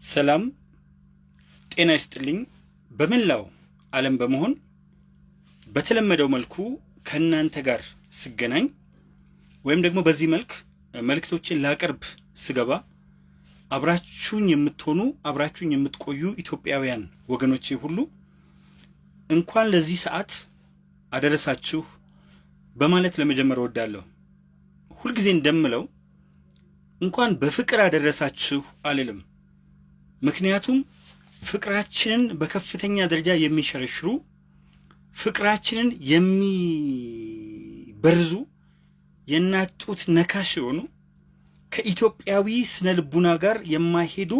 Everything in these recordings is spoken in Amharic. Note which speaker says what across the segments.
Speaker 1: ሰላም ጤና ይስጥልኝ። በመላው ዓለም በመሆን በተለመደው መልኩ ከእናንተ ጋር ስገናኝ ወይም ደግሞ በዚህ መልክ መልእክቶችን ላቀርብ ስገባ አብራችሁኝ የምትሆኑ አብራችሁኝ የምትቆዩ ኢትዮጵያውያን ወገኖቼ ሁሉ እንኳን ለዚህ ሰዓት አደረሳችሁ በማለት ለመጀመር እወዳለሁ። ሁልጊዜ እንደምለው እንኳን በፍቅር አደረሳችሁ አልልም። ምክንያቱም ፍቅራችንን በከፍተኛ ደረጃ የሚሸረሽሩ ፍቅራችንን የሚበርዙ የእናት ጡት ነካሽ የሆኑ ከኢትዮጵያዊ ስነ ልቡና ጋር የማይሄዱ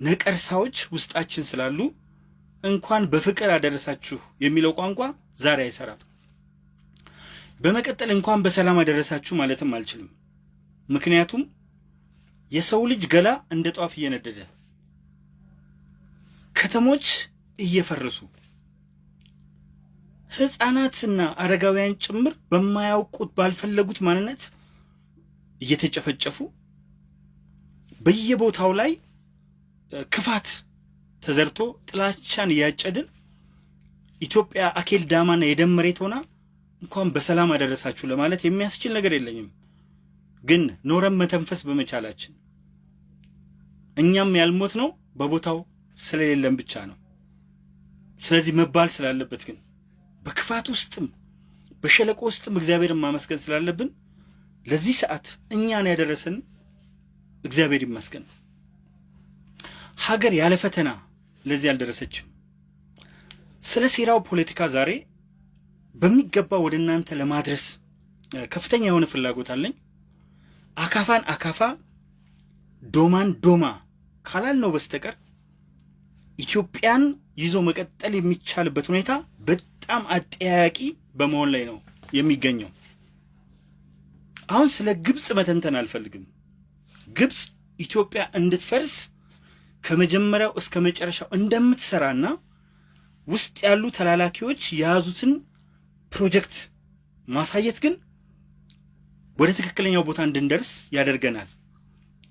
Speaker 1: ነቀርሳዎች ውስጣችን ስላሉ እንኳን በፍቅር አደረሳችሁ የሚለው ቋንቋ ዛሬ አይሰራም። በመቀጠል እንኳን በሰላም አደረሳችሁ ማለትም አልችልም። ምክንያቱም የሰው ልጅ ገላ እንደ ጧፍ እየነደደ ከተሞች እየፈረሱ ሕፃናትና አረጋውያን ጭምር በማያውቁት ባልፈለጉት ማንነት እየተጨፈጨፉ በየቦታው ላይ ክፋት ተዘርቶ ጥላቻን እያጨድን ኢትዮጵያ አኬል ዳማና የደም መሬት ሆና እንኳን በሰላም አደረሳችሁ ለማለት የሚያስችል ነገር የለኝም። ግን ኖረን መተንፈስ በመቻላችን እኛም ያልሞት ነው በቦታው ስለሌለን ብቻ ነው። ስለዚህ መባል ስላለበት ግን በክፋት ውስጥም በሸለቆ ውስጥም እግዚአብሔርን ማመስገን ስላለብን ለዚህ ሰዓት እኛን ያደረሰን እግዚአብሔር ይመስገን። ሀገር ያለ ፈተና ለዚህ አልደረሰችም። ስለ ሴራው ፖለቲካ ዛሬ በሚገባ ወደ እናንተ ለማድረስ ከፍተኛ የሆነ ፍላጎት አለኝ። አካፋን አካፋ ዶማን ዶማ ካላልነው በስተቀር ኢትዮጵያን ይዞ መቀጠል የሚቻልበት ሁኔታ በጣም አጠያያቂ በመሆን ላይ ነው የሚገኘው። አሁን ስለ ግብፅ መተንተን አልፈልግም። ግብፅ ኢትዮጵያ እንድትፈርስ ከመጀመሪያው እስከ መጨረሻው እንደምትሰራና ውስጥ ያሉ ተላላኪዎች የያዙትን ፕሮጀክት ማሳየት ግን ወደ ትክክለኛው ቦታ እንድንደርስ ያደርገናል።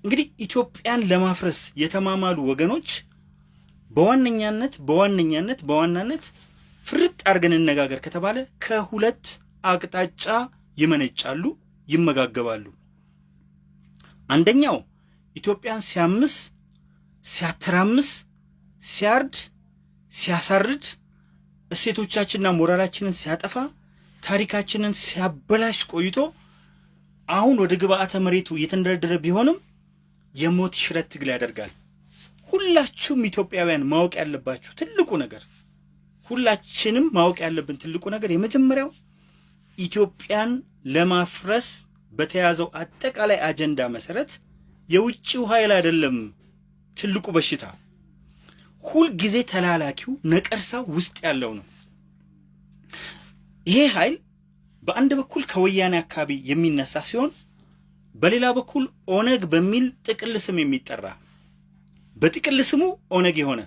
Speaker 1: እንግዲህ ኢትዮጵያን ለማፍረስ የተማማሉ ወገኖች በዋነኛነት በዋነኛነት በዋናነት ፍርጥ አድርገን እነጋገር ከተባለ ከሁለት አቅጣጫ ይመነጫሉ፣ ይመጋገባሉ። አንደኛው ኢትዮጵያን ሲያምስ፣ ሲያተራምስ፣ ሲያርድ፣ ሲያሳርድ፣ እሴቶቻችንና ሞራላችንን ሲያጠፋ፣ ታሪካችንን ሲያበላሽ ቆይቶ አሁን ወደ ግብአተ መሬቱ እየተንደረደረ ቢሆንም የሞት ሽረት ትግል ያደርጋል። ሁላችሁም ኢትዮጵያውያን ማወቅ ያለባችሁ ትልቁ ነገር ሁላችንም ማወቅ ያለብን ትልቁ ነገር የመጀመሪያው ኢትዮጵያን ለማፍረስ በተያዘው አጠቃላይ አጀንዳ መሰረት የውጭው ኃይል አይደለም ትልቁ በሽታ፣ ሁልጊዜ ተላላኪው ነቀርሳው ውስጥ ያለው ነው። ይሄ ኃይል በአንድ በኩል ከወያኔ አካባቢ የሚነሳ ሲሆን በሌላ በኩል ኦነግ በሚል ጥቅል ስም የሚጠራ በጥቅል ስሙ ኦነግ የሆነ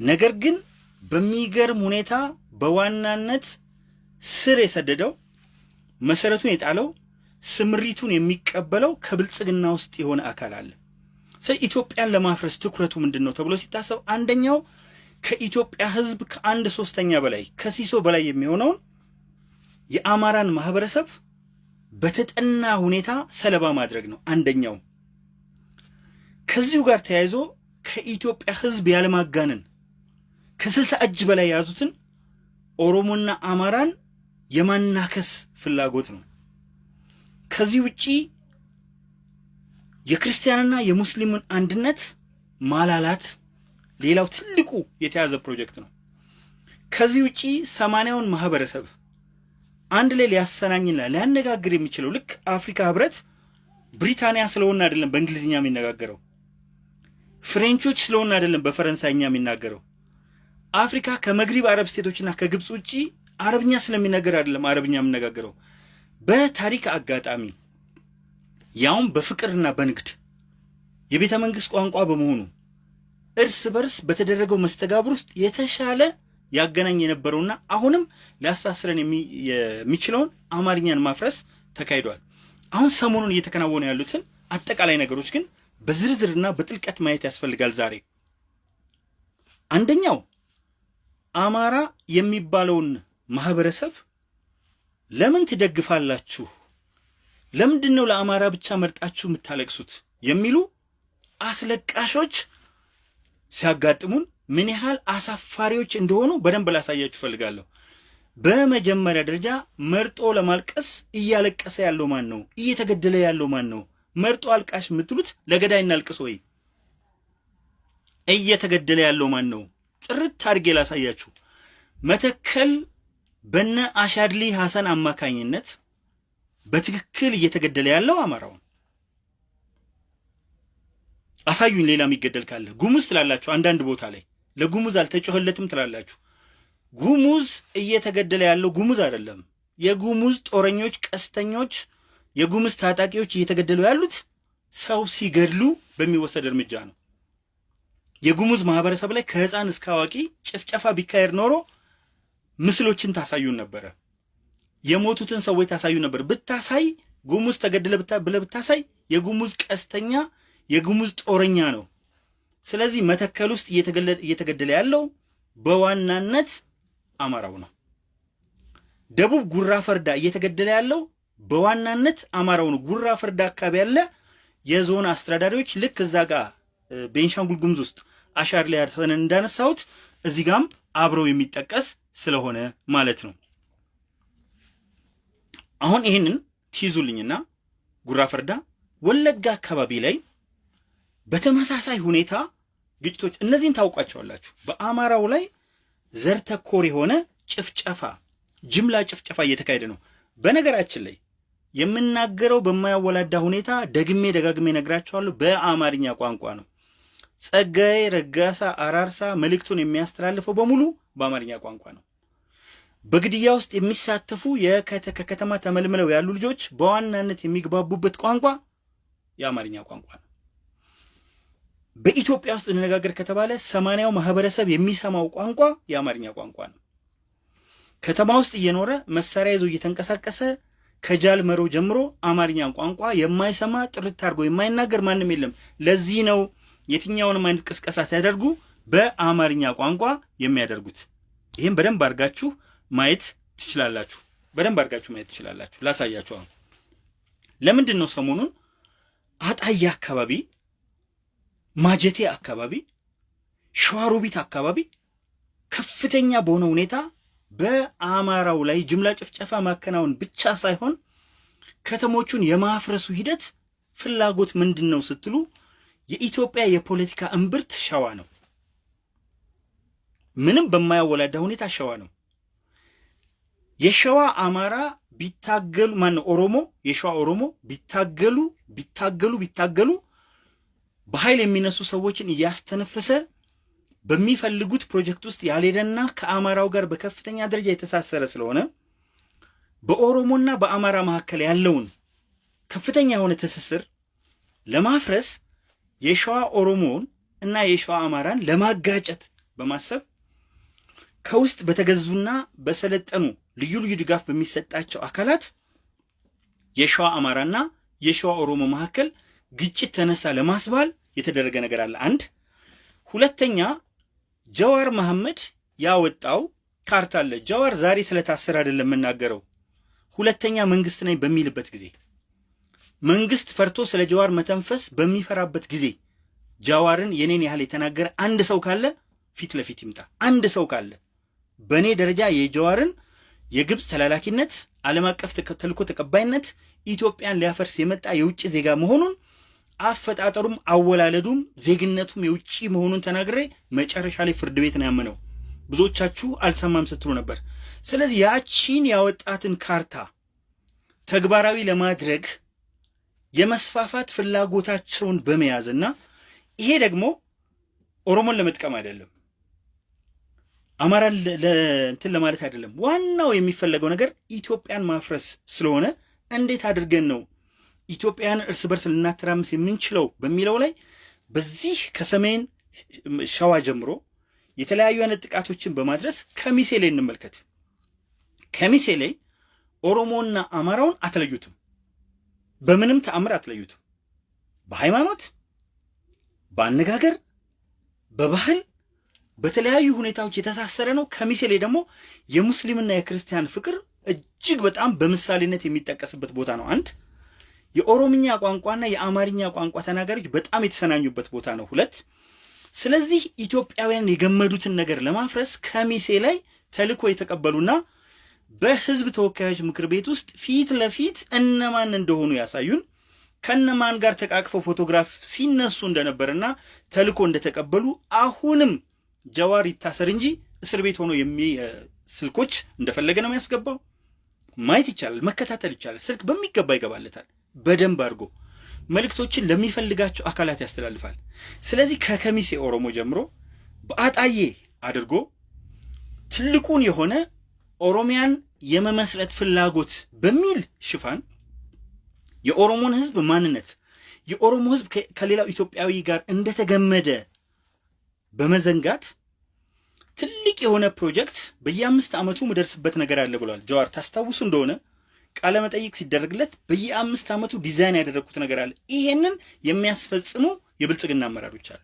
Speaker 1: ነገር ግን በሚገርም ሁኔታ በዋናነት ስር የሰደደው መሰረቱን የጣለው ስምሪቱን የሚቀበለው ከብልጽግና ውስጥ የሆነ አካል አለ። ኢትዮጵያን ለማፍረስ ትኩረቱ ምንድን ነው ተብሎ ሲታሰብ አንደኛው ከኢትዮጵያ ሕዝብ ከአንድ ሶስተኛ በላይ ከሲሶ በላይ የሚሆነውን የአማራን ማህበረሰብ በተጠና ሁኔታ ሰለባ ማድረግ ነው አንደኛው። ከዚሁ ጋር ተያይዞ ከኢትዮጵያ ሕዝብ ያለማጋነን ከስልሳ እጅ በላይ የያዙትን ኦሮሞና አማራን የማናከስ ፍላጎት ነው። ከዚህ ውጪ የክርስቲያንና የሙስሊምን አንድነት ማላላት ሌላው ትልቁ የተያዘ ፕሮጀክት ነው። ከዚህ ውጪ ሰማንያውን ማህበረሰብ አንድ ላይ ሊያሰናኝና ሊያነጋግር የሚችለው ልክ አፍሪካ ህብረት ብሪታንያ ስለሆነ አይደለም በእንግሊዝኛ የሚነጋገረው፣ French ኦች ስለሆነ አይደለም በፈረንሳይኛ የሚናገረው። አፍሪካ ከመግሪብ አረብ state ኦችና ከግብፅ ውጪ አረብኛ ስለሚነገር አይደለም አረብኛ የምነጋገረው። በታሪክ አጋጣሚ ያውም በፍቅርና በንግድ የቤተ መንግስት ቋንቋ በመሆኑ እርስ በርስ በተደረገው መስተጋብር ውስጥ የተሻለ ያገናኝ የነበረውና አሁንም ሊያሳስረን የሚችለውን አማርኛን ማፍረስ ተካሂዷል። አሁን ሰሞኑን እየተከናወኑ ያሉትን አጠቃላይ ነገሮች ግን በዝርዝርና በጥልቀት ማየት ያስፈልጋል። ዛሬ አንደኛው አማራ የሚባለውን ማህበረሰብ ለምን ትደግፋላችሁ? ለምንድን ነው ለአማራ ብቻ መርጣችሁ የምታለቅሱት? የሚሉ አስለቃሾች ሲያጋጥሙን ምን ያህል አሳፋሪዎች እንደሆኑ በደንብ ላሳያችሁ እፈልጋለሁ። በመጀመሪያ ደረጃ መርጦ ለማልቀስ እያለቀሰ ያለው ማን ነው? እየተገደለ ያለው ማን ነው? መርጦ አልቃሽ የምትሉት ለገዳይ እናልቅስ ወይ? እየተገደለ ያለው ማን ነው? ጥርት አድርጌ ላሳያችሁ። መተከል በነ አሻድሊ ሐሰን አማካኝነት በትክክል እየተገደለ ያለው አማራውን አሳዩኝ። ሌላ የሚገደል ካለ ጉሙዝ ትላላችሁ። አንዳንድ ቦታ ላይ ለጉሙዝ አልተጮኸለትም ትላላችሁ። ጉሙዝ እየተገደለ ያለው ጉሙዝ አይደለም። የጉሙዝ ጦረኞች፣ ቀስተኞች፣ የጉሙዝ ታጣቂዎች እየተገደሉ ያሉት ሰው ሲገድሉ በሚወሰድ እርምጃ ነው። የጉሙዝ ማህበረሰብ ላይ ከህፃን እስከ አዋቂ ጭፍጨፋ ቢካሄድ ኖሮ ምስሎችን ታሳዩን ነበረ። የሞቱትን ሰዎች ታሳዩ ነበር። ብታሳይ ጉሙዝ ተገደለ ብለህ ብታሳይ የጉሙዝ ቀስተኛ የጉሙዝ ጦረኛ ነው። ስለዚህ መተከል ውስጥ እየተገደለ ያለው በዋናነት አማራው ነው። ደቡብ ጉራ ፈርዳ እየተገደለ ያለው በዋናነት አማራው ነው። ጉራ ፈርዳ አካባቢ ያለ የዞን አስተዳዳሪዎች ልክ እዛ ጋር ቤንሻንጉል ጉሙዝ ውስጥ አሻር ላይ ያርሰን እንዳነሳሁት እዚህ ጋም አብረው የሚጠቀስ ስለሆነ ማለት ነው። አሁን ይህንን ትይዙልኝና ጉራ ፈርዳ ወለጋ አካባቢ ላይ በተመሳሳይ ሁኔታ ግጭቶች እነዚህን ታውቋቸዋላችሁ። በአማራው ላይ ዘር ተኮር የሆነ ጭፍጨፋ፣ ጅምላ ጭፍጨፋ እየተካሄደ ነው። በነገራችን ላይ የምናገረው በማያወላዳ ሁኔታ ደግሜ ደጋግሜ ነግራቸዋለሁ። በአማርኛ ቋንቋ ነው። ጸጋዬ ረጋሳ አራርሳ መልእክቱን የሚያስተላልፈው በሙሉ በአማርኛ ቋንቋ ነው። በግድያ ውስጥ የሚሳተፉ ከከተማ ተመልምለው ያሉ ልጆች በዋናነት የሚግባቡበት ቋንቋ የአማርኛ ቋንቋ ነው። በኢትዮጵያ ውስጥ እንነጋገር ከተባለ ሰማንያው ማህበረሰብ የሚሰማው ቋንቋ የአማርኛ ቋንቋ ነው። ከተማ ውስጥ እየኖረ መሳሪያ ይዞ እየተንቀሳቀሰ ከጃል መሮ ጀምሮ አማርኛ ቋንቋ የማይሰማ ጥርት አድርጎ የማይናገር ማንም የለም። ለዚህ ነው የትኛውንም አይነት ቅስቀሳ ሲያደርጉ በአማርኛ ቋንቋ የሚያደርጉት። ይህም በደንብ አድርጋችሁ ማየት ትችላላችሁ። በደንብ አድርጋችሁ ማየት ትችላላችሁ። ላሳያችሁ። አሁን ለምንድን ነው ሰሞኑን አጣዬ አካባቢ፣ ማጀቴ አካባቢ፣ ሸዋሮቢት አካባቢ ከፍተኛ በሆነ ሁኔታ በአማራው ላይ ጅምላ ጭፍጨፋ ማከናወን ብቻ ሳይሆን ከተሞቹን የማፍረሱ ሂደት ፍላጎት ምንድን ነው ስትሉ የኢትዮጵያ የፖለቲካ እምብርት ሸዋ ነው። ምንም በማያወላዳ ሁኔታ ሸዋ ነው። የሸዋ አማራ ቢታገሉ ማነው ኦሮሞ የሸዋ ኦሮሞ ቢታገሉ ቢታገሉ ቢታገሉ በኃይል የሚነሱ ሰዎችን እያስተነፈሰ በሚፈልጉት ፕሮጀክት ውስጥ ያልሄደና ከአማራው ጋር በከፍተኛ ደረጃ የተሳሰረ ስለሆነ በኦሮሞና በአማራ መካከል ያለውን ከፍተኛ የሆነ ትስስር ለማፍረስ የሸዋ ኦሮሞውን እና የሸዋ አማራን ለማጋጨት በማሰብ ከውስጥ በተገዙና በሰለጠኑ ልዩ ልዩ ድጋፍ በሚሰጣቸው አካላት የሸዋ አማራና የሸዋ ኦሮሞ መካከል ግጭት ተነሳ ለማስባል የተደረገ ነገር አለ። አንድ ሁለተኛ ጀዋር መሐመድ ያወጣው ካርታ አለ። ጀዋር ዛሬ ስለታሰረ አይደለም የምናገረው። ሁለተኛ መንግስት ነኝ በሚልበት ጊዜ መንግስት ፈርቶ ስለ ጀዋር መተንፈስ በሚፈራበት ጊዜ ጀዋርን የኔን ያህል የተናገረ አንድ ሰው ካለ ፊት ለፊት ይምጣ። አንድ ሰው ካለ በእኔ ደረጃ የጀዋርን የግብፅ ተላላኪነት፣ ዓለም አቀፍ ተልእኮ ተቀባይነት፣ ኢትዮጵያን ሊያፈርስ የመጣ የውጭ ዜጋ መሆኑን አፈጣጠሩም አወላለዱም ዜግነቱም የውጭ መሆኑን ተናግሬ መጨረሻ ላይ ፍርድ ቤት ነው ያመነው። ብዙዎቻችሁ አልሰማም ስትሉ ነበር። ስለዚህ ያቺን ያወጣትን ካርታ ተግባራዊ ለማድረግ የመስፋፋት ፍላጎታቸውን በመያዝና ይሄ ደግሞ ኦሮሞን ለመጥቀም አይደለም፣ አማራን እንትን ለማለት አይደለም። ዋናው የሚፈለገው ነገር ኢትዮጵያን ማፍረስ ስለሆነ እንዴት አድርገን ነው ኢትዮጵያን እርስ በርስ ልናተራምስ የምንችለው በሚለው ላይ በዚህ ከሰሜን ሸዋ ጀምሮ የተለያዩ አይነት ጥቃቶችን በማድረስ ከሚሴ ላይ እንመልከት። ከሚሴ ላይ ኦሮሞና አማራውን አትለዩትም። በምንም ተአምር አትለዩትም። በሃይማኖት፣ በአነጋገር በባህል በተለያዩ ሁኔታዎች የተሳሰረ ነው። ከሚሴ ላይ ደግሞ የሙስሊምና የክርስቲያን ፍቅር እጅግ በጣም በምሳሌነት የሚጠቀስበት ቦታ ነው። አንድ የኦሮምኛ ቋንቋና የአማርኛ ቋንቋ ተናጋሪዎች በጣም የተሰናኙበት ቦታ ነው። ሁለት ስለዚህ ኢትዮጵያውያን የገመዱትን ነገር ለማፍረስ ከሚሴ ላይ ተልዕኮ የተቀበሉና በህዝብ ተወካዮች ምክር ቤት ውስጥ ፊት ለፊት እነማን እንደሆኑ ያሳዩን ከነማን ጋር ተቃቅፈው ፎቶግራፍ ሲነሱ እንደነበርና ተልዕኮ እንደተቀበሉ አሁንም ጀዋር ይታሰር እንጂ እስር ቤት ሆኖ ስልኮች እንደፈለገ ነው የሚያስገባው። ማየት ይቻላል፣ መከታተል ይቻላል። ስልክ በሚገባ ይገባለታል። በደንብ አድርጎ መልእክቶችን ለሚፈልጋቸው አካላት ያስተላልፋል። ስለዚህ ከከሚሴ ኦሮሞ ጀምሮ በአጣዬ አድርጎ ትልቁን የሆነ ኦሮሚያን የመመስረት ፍላጎት በሚል ሽፋን የኦሮሞን ህዝብ ማንነት የኦሮሞ ህዝብ ከሌላው ኢትዮጵያዊ ጋር እንደተገመደ በመዘንጋት ትልቅ የሆነ ፕሮጀክት በየአምስት ዓመቱ ምደርስበት ነገር አለ ብሏል ጀዋር። ታስታውሱ እንደሆነ ቃለ መጠይቅ ሲደረግለት በየአምስት ዓመቱ ዲዛይን ያደረግኩት ነገር አለ። ይሄንን የሚያስፈጽሙ የብልጽግና አመራሮች አሉ።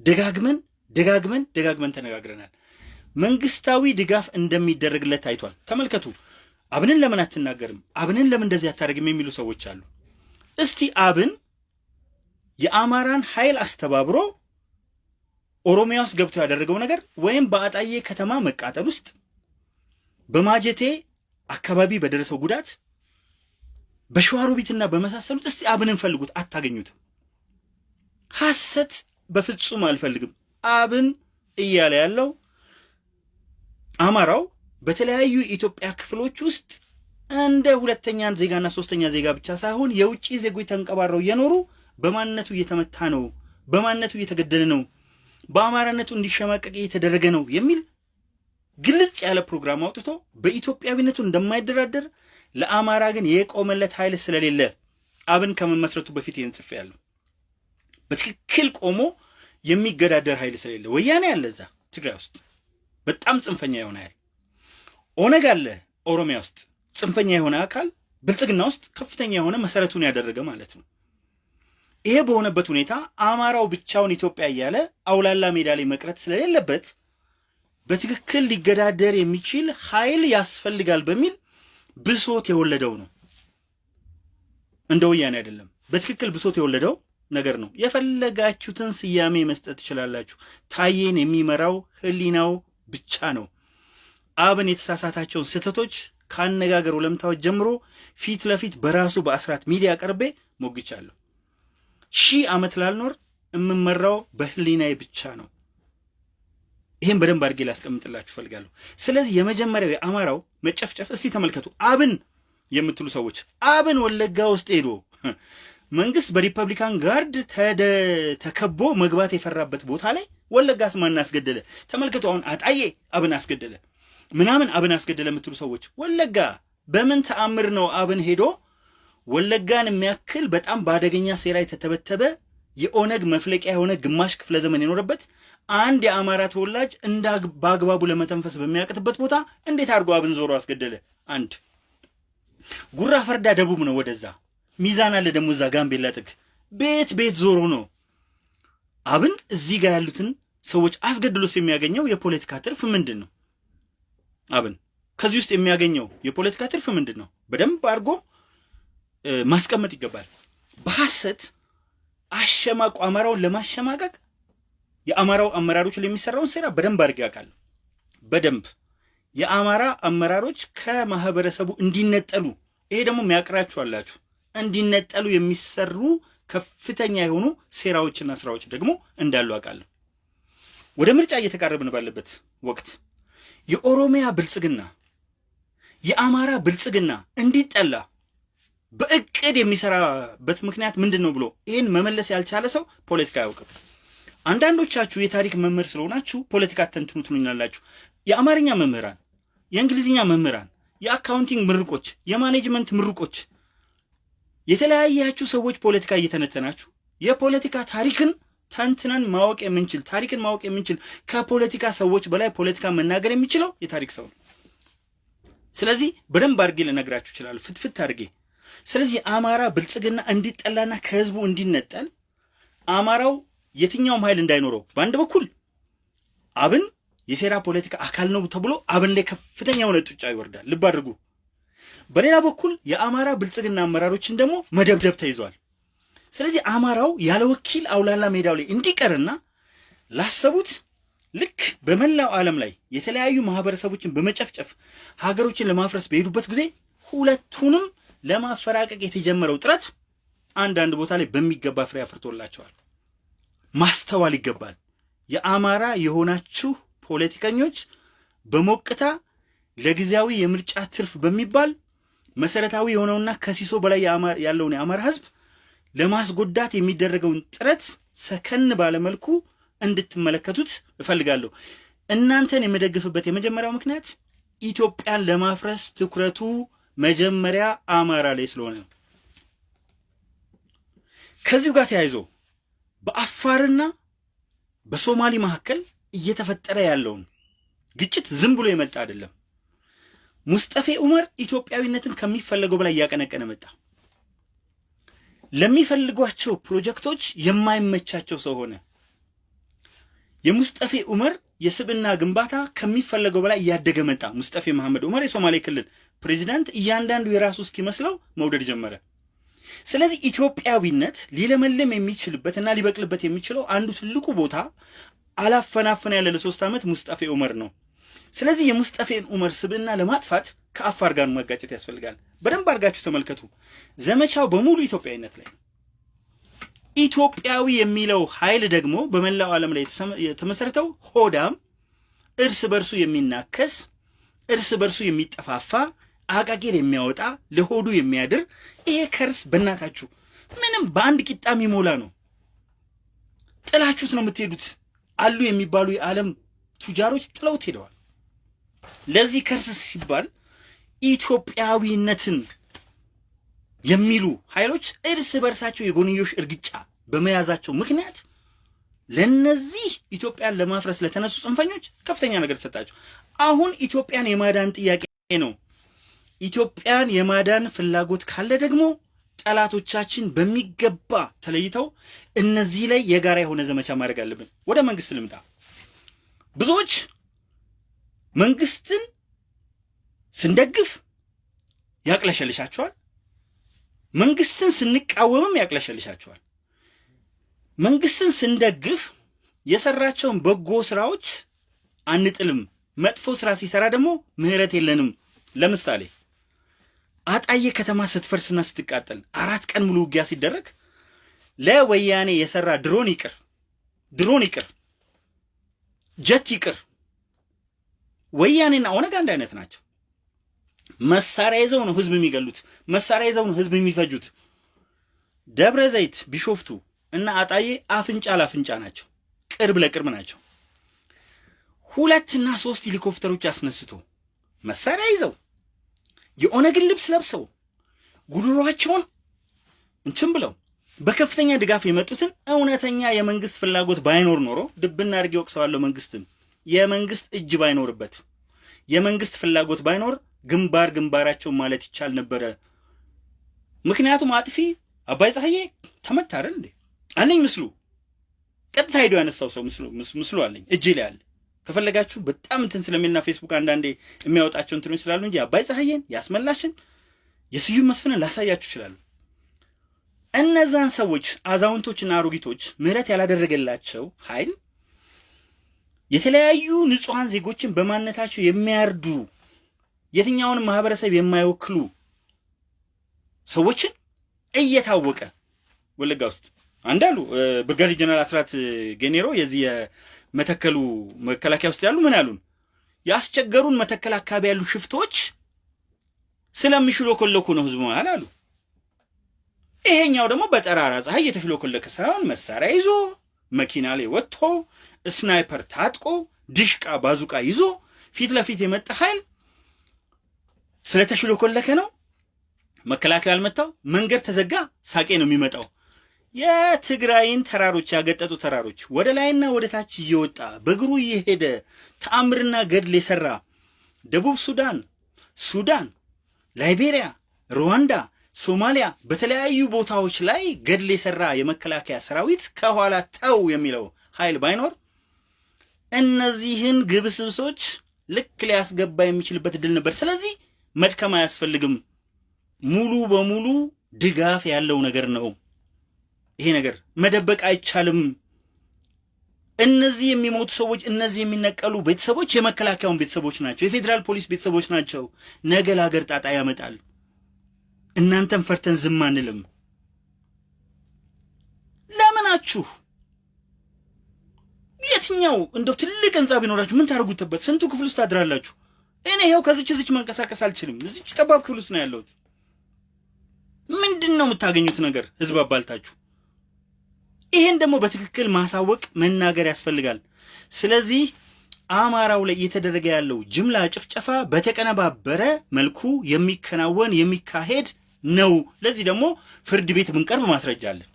Speaker 1: ደጋግመን ደጋግመን ደጋግመን ተነጋግረናል። መንግስታዊ ድጋፍ እንደሚደረግለት ታይቷል። ተመልከቱ። አብንን ለምን አትናገርም? አብንን ለምን እንደዚህ አታደርግም? የሚሉ ሰዎች አሉ። እስቲ አብን የአማራን ኃይል አስተባብሮ ኦሮሚያ ውስጥ ገብቶ ያደረገው ነገር ወይም በአጣዬ ከተማ መቃጠል ውስጥ በማጀቴ አካባቢ በደረሰው ጉዳት በሸዋሮቢትና በመሳሰሉት እስቲ አብንን ፈልጉት፣ አታገኙትም። ሐሰት በፍጹም አልፈልግም። አብን እያለ ያለው አማራው በተለያዩ የኢትዮጵያ ክፍሎች ውስጥ እንደ ሁለተኛ ዜጋና ሶስተኛ ዜጋ ብቻ ሳይሆን የውጭ ዜጎች ተንቀባረው እየኖሩ በማንነቱ እየተመታ ነው፣ በማንነቱ እየተገደለ ነው፣ በአማራነቱ እንዲሸማቀቅ እየተደረገ ነው የሚል ግልጽ ያለ ፕሮግራም አውጥቶ በኢትዮጵያዊነቱ እንደማይደራደር ለአማራ ግን የቆመለት ኃይል ስለሌለ አብን ከመመስረቱ በፊት ይህን ጽፌያለሁ። በትክክል ቆሞ የሚገዳደር ኃይል ስለሌለ ወያኔ ያለ እዛ ትግራይ ውስጥ በጣም ጽንፈኛ የሆነ ኃይል ኦነግ አለ ኦሮሚያ ውስጥ ጽንፈኛ የሆነ አካል ብልጽግና ውስጥ ከፍተኛ የሆነ መሰረቱን ያደረገ ማለት ነው። ይሄ በሆነበት ሁኔታ አማራው ብቻውን ኢትዮጵያ እያለ አውላላ ሜዳ ላይ መቅረት ስለሌለበት በትክክል ሊገዳደር የሚችል ኃይል ያስፈልጋል በሚል ብሶት የወለደው ነው። እንደ ወያኔ አይደለም። በትክክል ብሶት የወለደው ነገር ነው። የፈለጋችሁትን ስያሜ መስጠት ትችላላችሁ። ታዬን የሚመራው ህሊናው ብቻ ነው። አብን የተሳሳታቸውን ስህተቶች ከአነጋገር ወለምታዎች ጀምሮ ፊት ለፊት በራሱ በአስራት ሚዲያ ቀርቤ ሞግቻለሁ። ሺህ ዓመት ላልኖር የምመራው በህሊናዬ ብቻ ነው። ይህም በደንብ አድርጌ ላስቀምጥላችሁ ፈልጋለሁ። ስለዚህ የመጀመሪያው የአማራው መጨፍጨፍ እስቲ ተመልከቱ። አብን የምትሉ ሰዎች አብን ወለጋ ውስጥ ሄዶ መንግስት በሪፐብሊካን ጋርድ ተከቦ መግባት የፈራበት ቦታ ላይ ወለጋስ ማን አስገደለ? ተመልከቱ። አሁን አጣዬ አብን አስገደለ ምናምን አብን አስገደለ የምትሉ ሰዎች ወለጋ በምን ተአምር ነው አብን ሄዶ ወለጋን የሚያክል በጣም በአደገኛ ሴራ የተተበተበ የኦነግ መፍለቂያ የሆነ ግማሽ ክፍለ ዘመን የኖረበት አንድ የአማራ ተወላጅ እንደ በአግባቡ ለመተንፈስ በሚያቅትበት ቦታ እንዴት አድርጎ አብን ዞሮ አስገደለ? አንድ ጉራ ፈርዳ ደቡብ ነው፣ ወደዛ ሚዛን አለ ደግሞ እዛ ጋምቤላ ጥግ ቤት ቤት ዞሮ ነው አብን እዚህ ጋር ያሉትን ሰዎች አስገድሎስ የሚያገኘው የፖለቲካ ትርፍ ምንድን ነው? አብን ከዚህ ውስጥ የሚያገኘው የፖለቲካ ትርፍ ምንድን ነው? በደንብ አድርጎ ማስቀመጥ ይገባል። በሐሰት አሸማቁ አማራውን ለማሸማቀቅ የአማራው አመራሮች ለሚሰራውን ሴራ በደንብ አድርጌ ያውቃለሁ። በደንብ የአማራ አመራሮች ከማህበረሰቡ እንዲነጠሉ ይሄ ደግሞ የሚያቅራችሁ አላችሁ እንዲነጠሉ የሚሰሩ ከፍተኛ የሆኑ ሴራዎችና ስራዎች ደግሞ እንዳሉ አውቃለሁ። ወደ ምርጫ እየተቃረብን ባለበት ወቅት የኦሮሚያ ብልጽግና የአማራ ብልጽግና እንዲጠላ በእቅድ የሚሰራበት ምክንያት ምንድን ነው ብሎ ይህን መመለስ ያልቻለ ሰው ፖለቲካ አያውቅም። አንዳንዶቻችሁ የታሪክ መምህር ስለሆናችሁ ፖለቲካ ተንትኑ ትሉኛላችሁ። የአማርኛ መምህራን፣ የእንግሊዝኛ መምህራን፣ የ accounting ምሩቆች፣ የ management ምሩቆች የተለያያችሁ ሰዎች ፖለቲካ እየተነተናችሁ የፖለቲካ ታሪክን ተንትነን ማወቅ የምንችል ታሪክን ማወቅ የምንችል ከፖለቲካ ሰዎች በላይ ፖለቲካ መናገር የሚችለው የታሪክ ሰው ነው። ስለዚህ በደንብ አድርጌ ልነግራችሁ ይችላል፣ ፍትፍት አድርጌ። ስለዚህ አማራ ብልጽግና እንዲጠላና ከህዝቡ እንዲነጠል አማራው የትኛውም ኃይል እንዳይኖረው በአንድ በኩል አብን የሴራ ፖለቲካ አካል ነው ተብሎ አብን ላይ ከፍተኛ የሆነ ጡጫ ይወርዳል። ልብ አድርጉ። በሌላ በኩል የአማራ ብልጽግና አመራሮችን ደግሞ መደብደብ ተይዟል። ስለዚህ አማራው ያለ ወኪል አውላላ ሜዳው ላይ እንዲቀርና ላሰቡት ልክ በመላው ዓለም ላይ የተለያዩ ማህበረሰቦችን በመጨፍጨፍ ሀገሮችን ለማፍረስ በሄዱበት ጊዜ ሁለቱንም ለማፈራቀቅ የተጀመረው ጥረት አንዳንድ ቦታ ላይ በሚገባ ፍሬ አፍርቶላቸዋል። ማስተዋል ይገባል። የአማራ የሆናችሁ ፖለቲከኞች በሞቅታ ለጊዜያዊ የምርጫ ትርፍ በሚባል መሰረታዊ የሆነውና ከሲሶ በላይ ያለውን የአማራ ህዝብ ለማስጎዳት የሚደረገውን ጥረት ሰከን ባለመልኩ እንድትመለከቱት እፈልጋለሁ። እናንተን የምደግፍበት የመጀመሪያው ምክንያት ኢትዮጵያን ለማፍረስ ትኩረቱ መጀመሪያ አማራ ላይ ስለሆነ ነው። ከዚሁ ጋር ተያይዞ በአፋርና በሶማሌ መካከል እየተፈጠረ ያለውን ግጭት ዝም ብሎ የመጣ አይደለም። ሙስጠፌ ዑመር ኢትዮጵያዊነትን ከሚፈለገው በላይ እያቀነቀነ መጣ። ለሚፈልጓቸው ፕሮጀክቶች የማይመቻቸው ሰው ሆነ። የሙስጠፌ ዑመር የስብና ግንባታ ከሚፈለገው በላይ እያደገ መጣ። ሙስጠፌ መሐመድ ዑመር የሶማሌ ክልል ፕሬዚዳንት እያንዳንዱ የራሱ እስኪመስለው መውደድ ጀመረ። ስለዚህ ኢትዮጵያዊነት ሊለመልም የሚችልበትና ሊበቅልበት የሚችለው አንዱ ትልቁ ቦታ አላፈናፈን ያለ ለሶስት ዓመት ሙስጠፌ ዑመር ነው። ስለዚህ የሙስጠፌን ዑመር ስብዕና ለማጥፋት ከአፋር ጋር መጋጨት ያስፈልጋል። በደንብ አድርጋችሁ ተመልከቱ። ዘመቻው በሙሉ ኢትዮጵያዊነት ላይ ነው። ኢትዮጵያዊ የሚለው ኃይል ደግሞ በመላው ዓለም ላይ የተመሰረተው ሆዳም፣ እርስ በርሱ የሚናከስ፣ እርስ በርሱ የሚጠፋፋ፣ አቃቂር የሚያወጣ፣ ለሆዱ የሚያድር ይሄ ከርስ በእናታችሁ ምንም በአንድ ቂጣ የሚሞላ ነው። ጥላችሁት ነው የምትሄዱት። አሉ የሚባሉ የዓለም ቱጃሮች ጥለውት ሄደዋል። ለዚህ ከርስ ሲባል ኢትዮጵያዊነትን የሚሉ ኃይሎች እርስ በርሳቸው የጎንዮሽ እርግጫ በመያዛቸው ምክንያት ለነዚህ ኢትዮጵያን ለማፍረስ ለተነሱ ጽንፈኞች ከፍተኛ ነገር ተሰጣቸው። አሁን ኢትዮጵያን የማዳን ጥያቄ ነው። ኢትዮጵያን የማዳን ፍላጎት ካለ ደግሞ ጠላቶቻችን በሚገባ ተለይተው እነዚህ ላይ የጋራ የሆነ ዘመቻ ማድረግ አለብን። ወደ መንግስት ልምጣ። ብዙዎች መንግስትን ስንደግፍ ያቅለሸልሻቸዋል፣ መንግስትን ስንቃወምም ያቅለሸልሻቸዋል። መንግስትን ስንደግፍ የሰራቸውን በጎ ስራዎች አንጥልም፣ መጥፎ ስራ ሲሰራ ደግሞ ምህረት የለንም። ለምሳሌ አጣዬ ከተማ ስትፈርስና ስትቃጠል አራት ቀን ሙሉ ውጊያ ሲደረግ ለወያኔ የሰራ ድሮን ይቅር ድሮን ይቅር ጀት ይቅር ወያኔና ኦነግ አንድ አይነት ናቸው። መሳሪያ ይዘው ነው ህዝብ የሚገሉት። መሳሪያ ይዘው ነው ህዝብ የሚፈጁት። ደብረ ዘይት፣ ቢሾፍቱ እና አጣዬ አፍንጫ ለአፍንጫ ናቸው። ቅርብ ለቅርብ ናቸው። ሁለትና ሶስት ሄሊኮፕተሮች አስነስቶ መሳሪያ ይዘው የኦነግን ልብስ ለብሰው ጉድሯቸውን እንትን ብለው በከፍተኛ ድጋፍ የመጡትን እውነተኛ የመንግስት ፍላጎት ባይኖር ኖሮ ድብና አድርጌ ወቅሰዋለሁ። መንግስትን የመንግስት እጅ ባይኖርበት የመንግስት ፍላጎት ባይኖር ግንባር ግንባራቸው ማለት ይቻል ነበረ። ምክንያቱም አጥፊ አባይ ፀሐዬ ተመታ አይደል እንዴ? አለኝ ምስሉ ቀጥታ ሄዶ ያነሳው ሰው ምስሉ አለኝ እጅ ላይ አለ። ከፈለጋችሁ በጣም እንትን ስለሚልና ፌስቡክ አንዳንዴ የሚያወጣቸው እንትኖች ስላሉ እንጂ አባይ ፀሐዬን ያስመላሽን የስዩም መስፍንን ላሳያችሁ ይችላሉ። እነዛን ሰዎች አዛውንቶችና አሮጊቶች ምህረት ያላደረገላቸው ኃይል የተለያዩ ንጹሐን ዜጎችን በማንነታቸው የሚያርዱ የትኛውንም ማህበረሰብ የማይወክሉ ሰዎችን እየታወቀ ወለጋ ውስጥ አንዳሉ ብርጋዴር ጀነራል አስራት ጌኔሮ የዚህ የመተከሉ መከላከያ ውስጥ ያሉ ምን ያሉን ያስቸገሩን መተከል አካባቢ ያሉ ሽፍቶች ስለሚሽሎኮለኩ ነው ህዝቡ መሃል አሉ። ይሄኛው ደግሞ በጠራራ ፀሐይ የተሽሎኮለከ ሳይሆን መሳሪያ ይዞ መኪና ላይ ወጥቶ ስናይፐር ታጥቆ ድሽቃ ባዙቃ ይዞ ፊት ለፊት የመጣ ኃይል ስለተሽሎኮለከ ነው መከላከያ ያልመታው። መንገድ ተዘጋ፣ ሳቄ ነው የሚመጣው። የትግራይን ተራሮች ያገጠጡ ተራሮች ወደ ላይና ወደ ታች እየወጣ በእግሩ እየሄደ ተአምርና ገድል የሰራ ደቡብ ሱዳን፣ ሱዳን፣ ላይቤሪያ፣ ሩዋንዳ፣ ሶማሊያ በተለያዩ ቦታዎች ላይ ገድል የሰራ የመከላከያ ሰራዊት ከኋላ ተው የሚለው ኃይል ባይኖር እነዚህን ግብስብሶች ልክ ሊያስገባ የሚችልበት እድል ነበር። ስለዚህ መድከም አያስፈልግም። ሙሉ በሙሉ ድጋፍ ያለው ነገር ነው። ይሄ ነገር መደበቅ አይቻልም። እነዚህ የሚሞቱ ሰዎች፣ እነዚህ የሚነቀሉ ቤተሰቦች የመከላከያውን ቤተሰቦች ናቸው፣ የፌዴራል ፖሊስ ቤተሰቦች ናቸው። ነገ ለሀገር ጣጣ ያመጣል። እናንተም ፈርተን ዝም አንልም። ለምናችሁ የትኛው እንደው ትልቅ ህንፃ ቢኖራችሁ ምን ታደርጉትበት? ስንቱ ክፍል ውስጥ ታድራላችሁ? እኔ ይኸው ከዚች እዚች መንቀሳቀስ አልችልም። እዚች ጠባብ ክፍል ውስጥ ነው ያለሁት። ምንድን ነው የምታገኙት ነገር ህዝብ አባልታችሁ? ይሄን ደግሞ በትክክል ማሳወቅ መናገር ያስፈልጋል። ስለዚህ አማራው ላይ እየተደረገ ያለው ጅምላ ጭፍጨፋ በተቀነባበረ መልኩ የሚከናወን የሚካሄድ ነው። ለዚህ ደግሞ ፍርድ ቤት ብንቀርብ ማስረጃ አለን።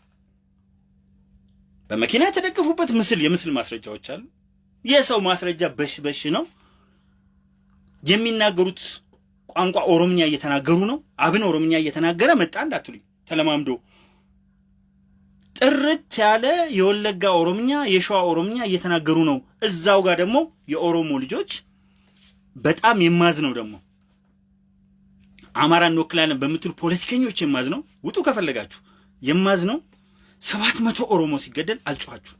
Speaker 1: በመኪና የተደገፉበት ምስል የምስል ማስረጃዎች አሉ። የሰው ማስረጃ በሽ በሽ ነው። የሚናገሩት ቋንቋ ኦሮምኛ እየተናገሩ ነው። አብን ኦሮምኛ እየተናገረ መጣ እንዳትሉኝ፣ ተለማምዶ ጥርት ያለ የወለጋ ኦሮምኛ፣ የሸዋ ኦሮምኛ እየተናገሩ ነው። እዛው ጋር ደግሞ የኦሮሞ ልጆች በጣም የማዝ ነው ደግሞ አማራ እንወክላለን በምትሉ ፖለቲከኞች የማዝ ነው። ውጡ ከፈለጋችሁ የማዝ ነው። ሰባት መቶ ኦሮሞ ሲገደል አልጮኋችሁ።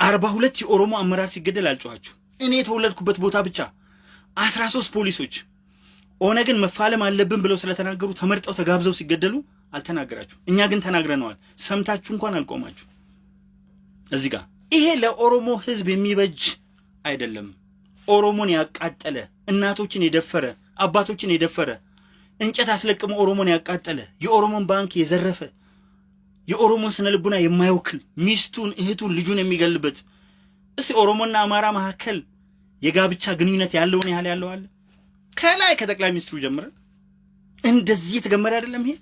Speaker 1: አርባ ሁለት የኦሮሞ አመራር ሲገደል አልጮኋችሁ። እኔ የተወለድኩበት ቦታ ብቻ አስራ ሶስት ፖሊሶች ኦነግን መፋለም አለብን ብለው ስለተናገሩ ተመርጠው ተጋብዘው ሲገደሉ አልተናገራችሁ። እኛ ግን ተናግረነዋል። ሰምታችሁ እንኳን አልቆማችሁ። እዚህ ጋር ይሄ ለኦሮሞ ሕዝብ የሚበጅ አይደለም። ኦሮሞን ያቃጠለ እናቶችን የደፈረ አባቶችን የደፈረ እንጨት አስለቅሞ ኦሮሞን ያቃጠለ የኦሮሞን ባንክ የዘረፈ የኦሮሞን ስነ ልቡና የማይወክል ሚስቱን፣ እህቱን፣ ልጁን የሚገልበት እስቲ ኦሮሞና አማራ መካከል የጋብቻ ግንኙነት ያለውን ያህል ያለው አለ? ከላይ ከጠቅላይ ሚኒስትሩ ጀምረን እንደዚህ የተገመረ አይደለም ይሄ።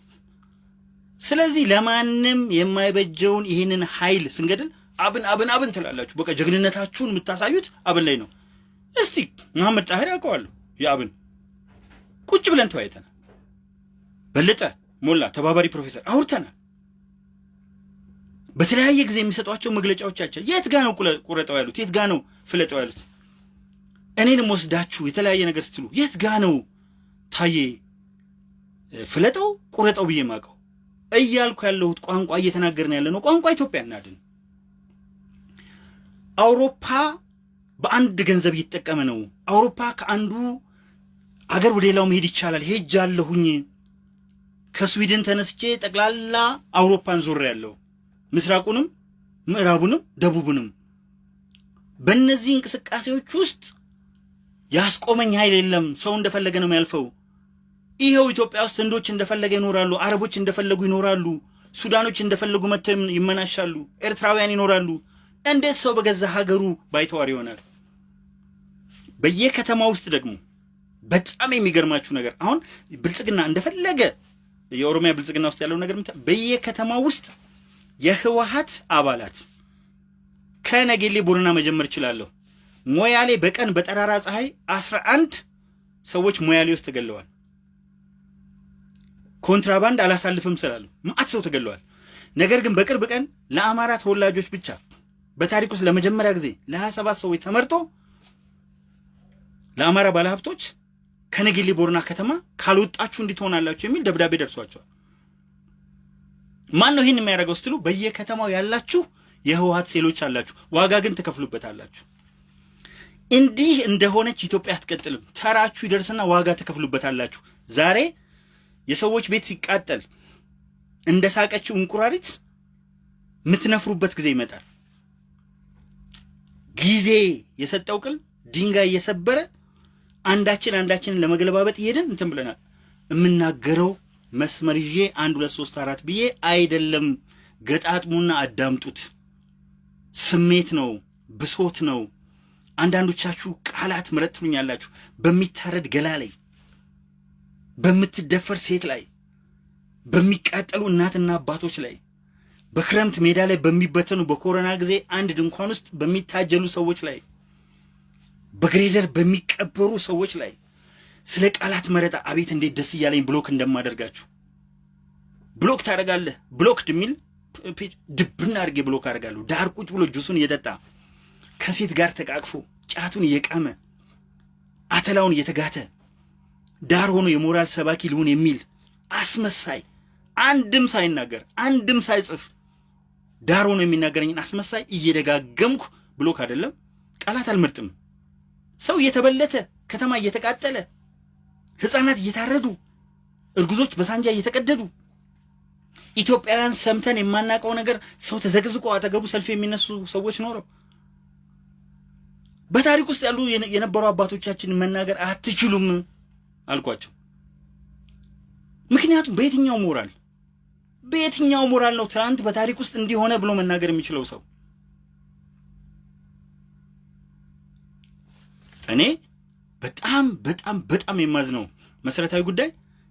Speaker 1: ስለዚህ ለማንም የማይበጀውን ይህንን ኃይል ስንገድል አብን አብን አብን ትላላችሁ። በቃ ጀግንነታችሁን የምታሳዩት አብን ላይ ነው። እስቲ መሐመድ ጣህር ያውቀዋለሁ የአብን ቁጭ ብለን ተወያይተናል። በለጠ ሞላ ተባባሪ ፕሮፌሰር አውርተናል። በተለያየ ጊዜ የሚሰጧቸው መግለጫዎቻቸው የት ጋ ነው ቁረጠው ያሉት? የት ጋ ነው ፍለጠው ያሉት? እኔንም ወስዳችሁ የተለያየ ነገር ስትሉ የት ጋ ነው ታዬ ፍለጠው ቁረጠው ብዬ ማቀው እያልኩ ያለሁት ቋንቋ እየተናገርን ያለ ነው። ቋንቋ ኢትዮጵያ እናድን። አውሮፓ በአንድ ገንዘብ እየተጠቀመ ነው። አውሮፓ ከአንዱ አገር ወደ ሌላው መሄድ ይቻላል። ሄጃለሁኝ። ከስዊድን ተነስቼ ጠቅላላ አውሮፓን ዞር ያለው ምስራቁንም፣ ምዕራቡንም፣ ደቡቡንም በእነዚህ እንቅስቃሴዎች ውስጥ ያስቆመኝ ኃይል የለም። ሰው እንደፈለገ ነው የሚያልፈው። ይኸው ኢትዮጵያ ውስጥ ህንዶች እንደፈለገ ይኖራሉ፣ አረቦች እንደፈለጉ ይኖራሉ፣ ሱዳኖች እንደፈለጉ መጥተው ይመናሻሉ፣ ኤርትራውያን ይኖራሉ። እንዴት ሰው በገዛ ሀገሩ ባይተዋር ይሆናል? በየከተማ ውስጥ ደግሞ በጣም የሚገርማችሁ ነገር አሁን ብልጽግና እንደፈለገ የኦሮሚያ ብልጽግና ውስጥ ያለው ነገር በየከተማ ውስጥ የህወሀት አባላት ከነጌሌ ቦረና መጀመር እችላለሁ። ሞያሌ በቀን በጠራራ ፀሐይ አስራ አንድ ሰዎች ሞያሌ ውስጥ ተገለዋል። ኮንትራባንድ አላሳልፍም ስላሉ ማአት ሰው ተገለዋል። ነገር ግን በቅርብ ቀን ለአማራ ተወላጆች ብቻ በታሪክ ውስጥ ለመጀመሪያ ጊዜ ለ27 ሰዎች ተመርጦ ለአማራ ባለሀብቶች ከነጌሌ ቦረና ከተማ ካልወጣችሁ እንዲትሆናላችሁ የሚል ደብዳቤ ደርሷቸዋል። ማን ነው ይህን የሚያደርገው ስትሉ በየከተማው ያላችሁ የህወሀት ሴሎች አላችሁ፣ ዋጋ ግን ትከፍሉበታላችሁ። እንዲህ እንደሆነች ኢትዮጵያ አትቀጥልም። ተራችሁ ይደርስና ዋጋ ትከፍሉበታላችሁ። ዛሬ የሰዎች ቤት ሲቃጠል እንደ ሳቀችው እንቁራሪት የምትነፍሩበት ጊዜ ይመጣል። ጊዜ የሰጠው ቅል ድንጋይ እየሰበረ አንዳችን አንዳችንን ለመገለባበጥ እየሄድን እንትን ብለናል። የምናገረው መስመር ይዤ አንድ ሁለት ሶስት አራት ብዬ አይደለም። ገጣጥሙና አዳምጡት። ስሜት ነው፣ ብሶት ነው። አንዳንዶቻችሁ ቃላት ምረጥ ትሉኛላችሁ። በሚታረድ ገላ ላይ፣ በምትደፈር ሴት ላይ፣ በሚቃጠሉ እናትና አባቶች ላይ፣ በክረምት ሜዳ ላይ በሚበተኑ በኮሮና ጊዜ አንድ ድንኳን ውስጥ በሚታጀሉ ሰዎች ላይ፣ በግሬደር በሚቀበሩ ሰዎች ላይ ስለ ቃላት መረጣ አቤት እንዴት ደስ እያለኝ block እንደማደርጋችሁ block ታደርጋለህ። blocked የሚል ድብና አድርጌ block አደርጋለሁ። ዳር ቁጭ ብሎ ጁሱን እየጠጣ ከሴት ጋር ተቃቅፎ ጫቱን እየቃመ አተላውን እየተጋተ ዳር ሆኖ የሞራል ሰባኪ ልሁን የሚል አስመሳይ አንድም ሳይናገር አንድም ሳይጽፍ ዳር ሆኖ የሚናገረኝን አስመሳይ እየደጋገምኩ ብሎክ አይደለም ቃላት አልመርጥም። ሰው እየተበለተ ከተማ እየተቃጠለ ህፃናት እየታረዱ እርጉዞች በሳንጃ እየተቀደዱ ኢትዮጵያውያን ሰምተን የማናውቀው ነገር ሰው ተዘግዝቆ አጠገቡ ሰልፍ የሚነሱ ሰዎች ኖረው በታሪክ ውስጥ ያሉ የነበሩ አባቶቻችን መናገር አትችሉም አልኳቸው። ምክንያቱም በየትኛው ሞራል በየትኛው ሞራል ነው ትናንት በታሪክ ውስጥ እንዲሆነ ብሎ መናገር የሚችለው ሰው? እኔ በጣም በጣም በጣም የማዝነው መሰረታዊ ጉዳይ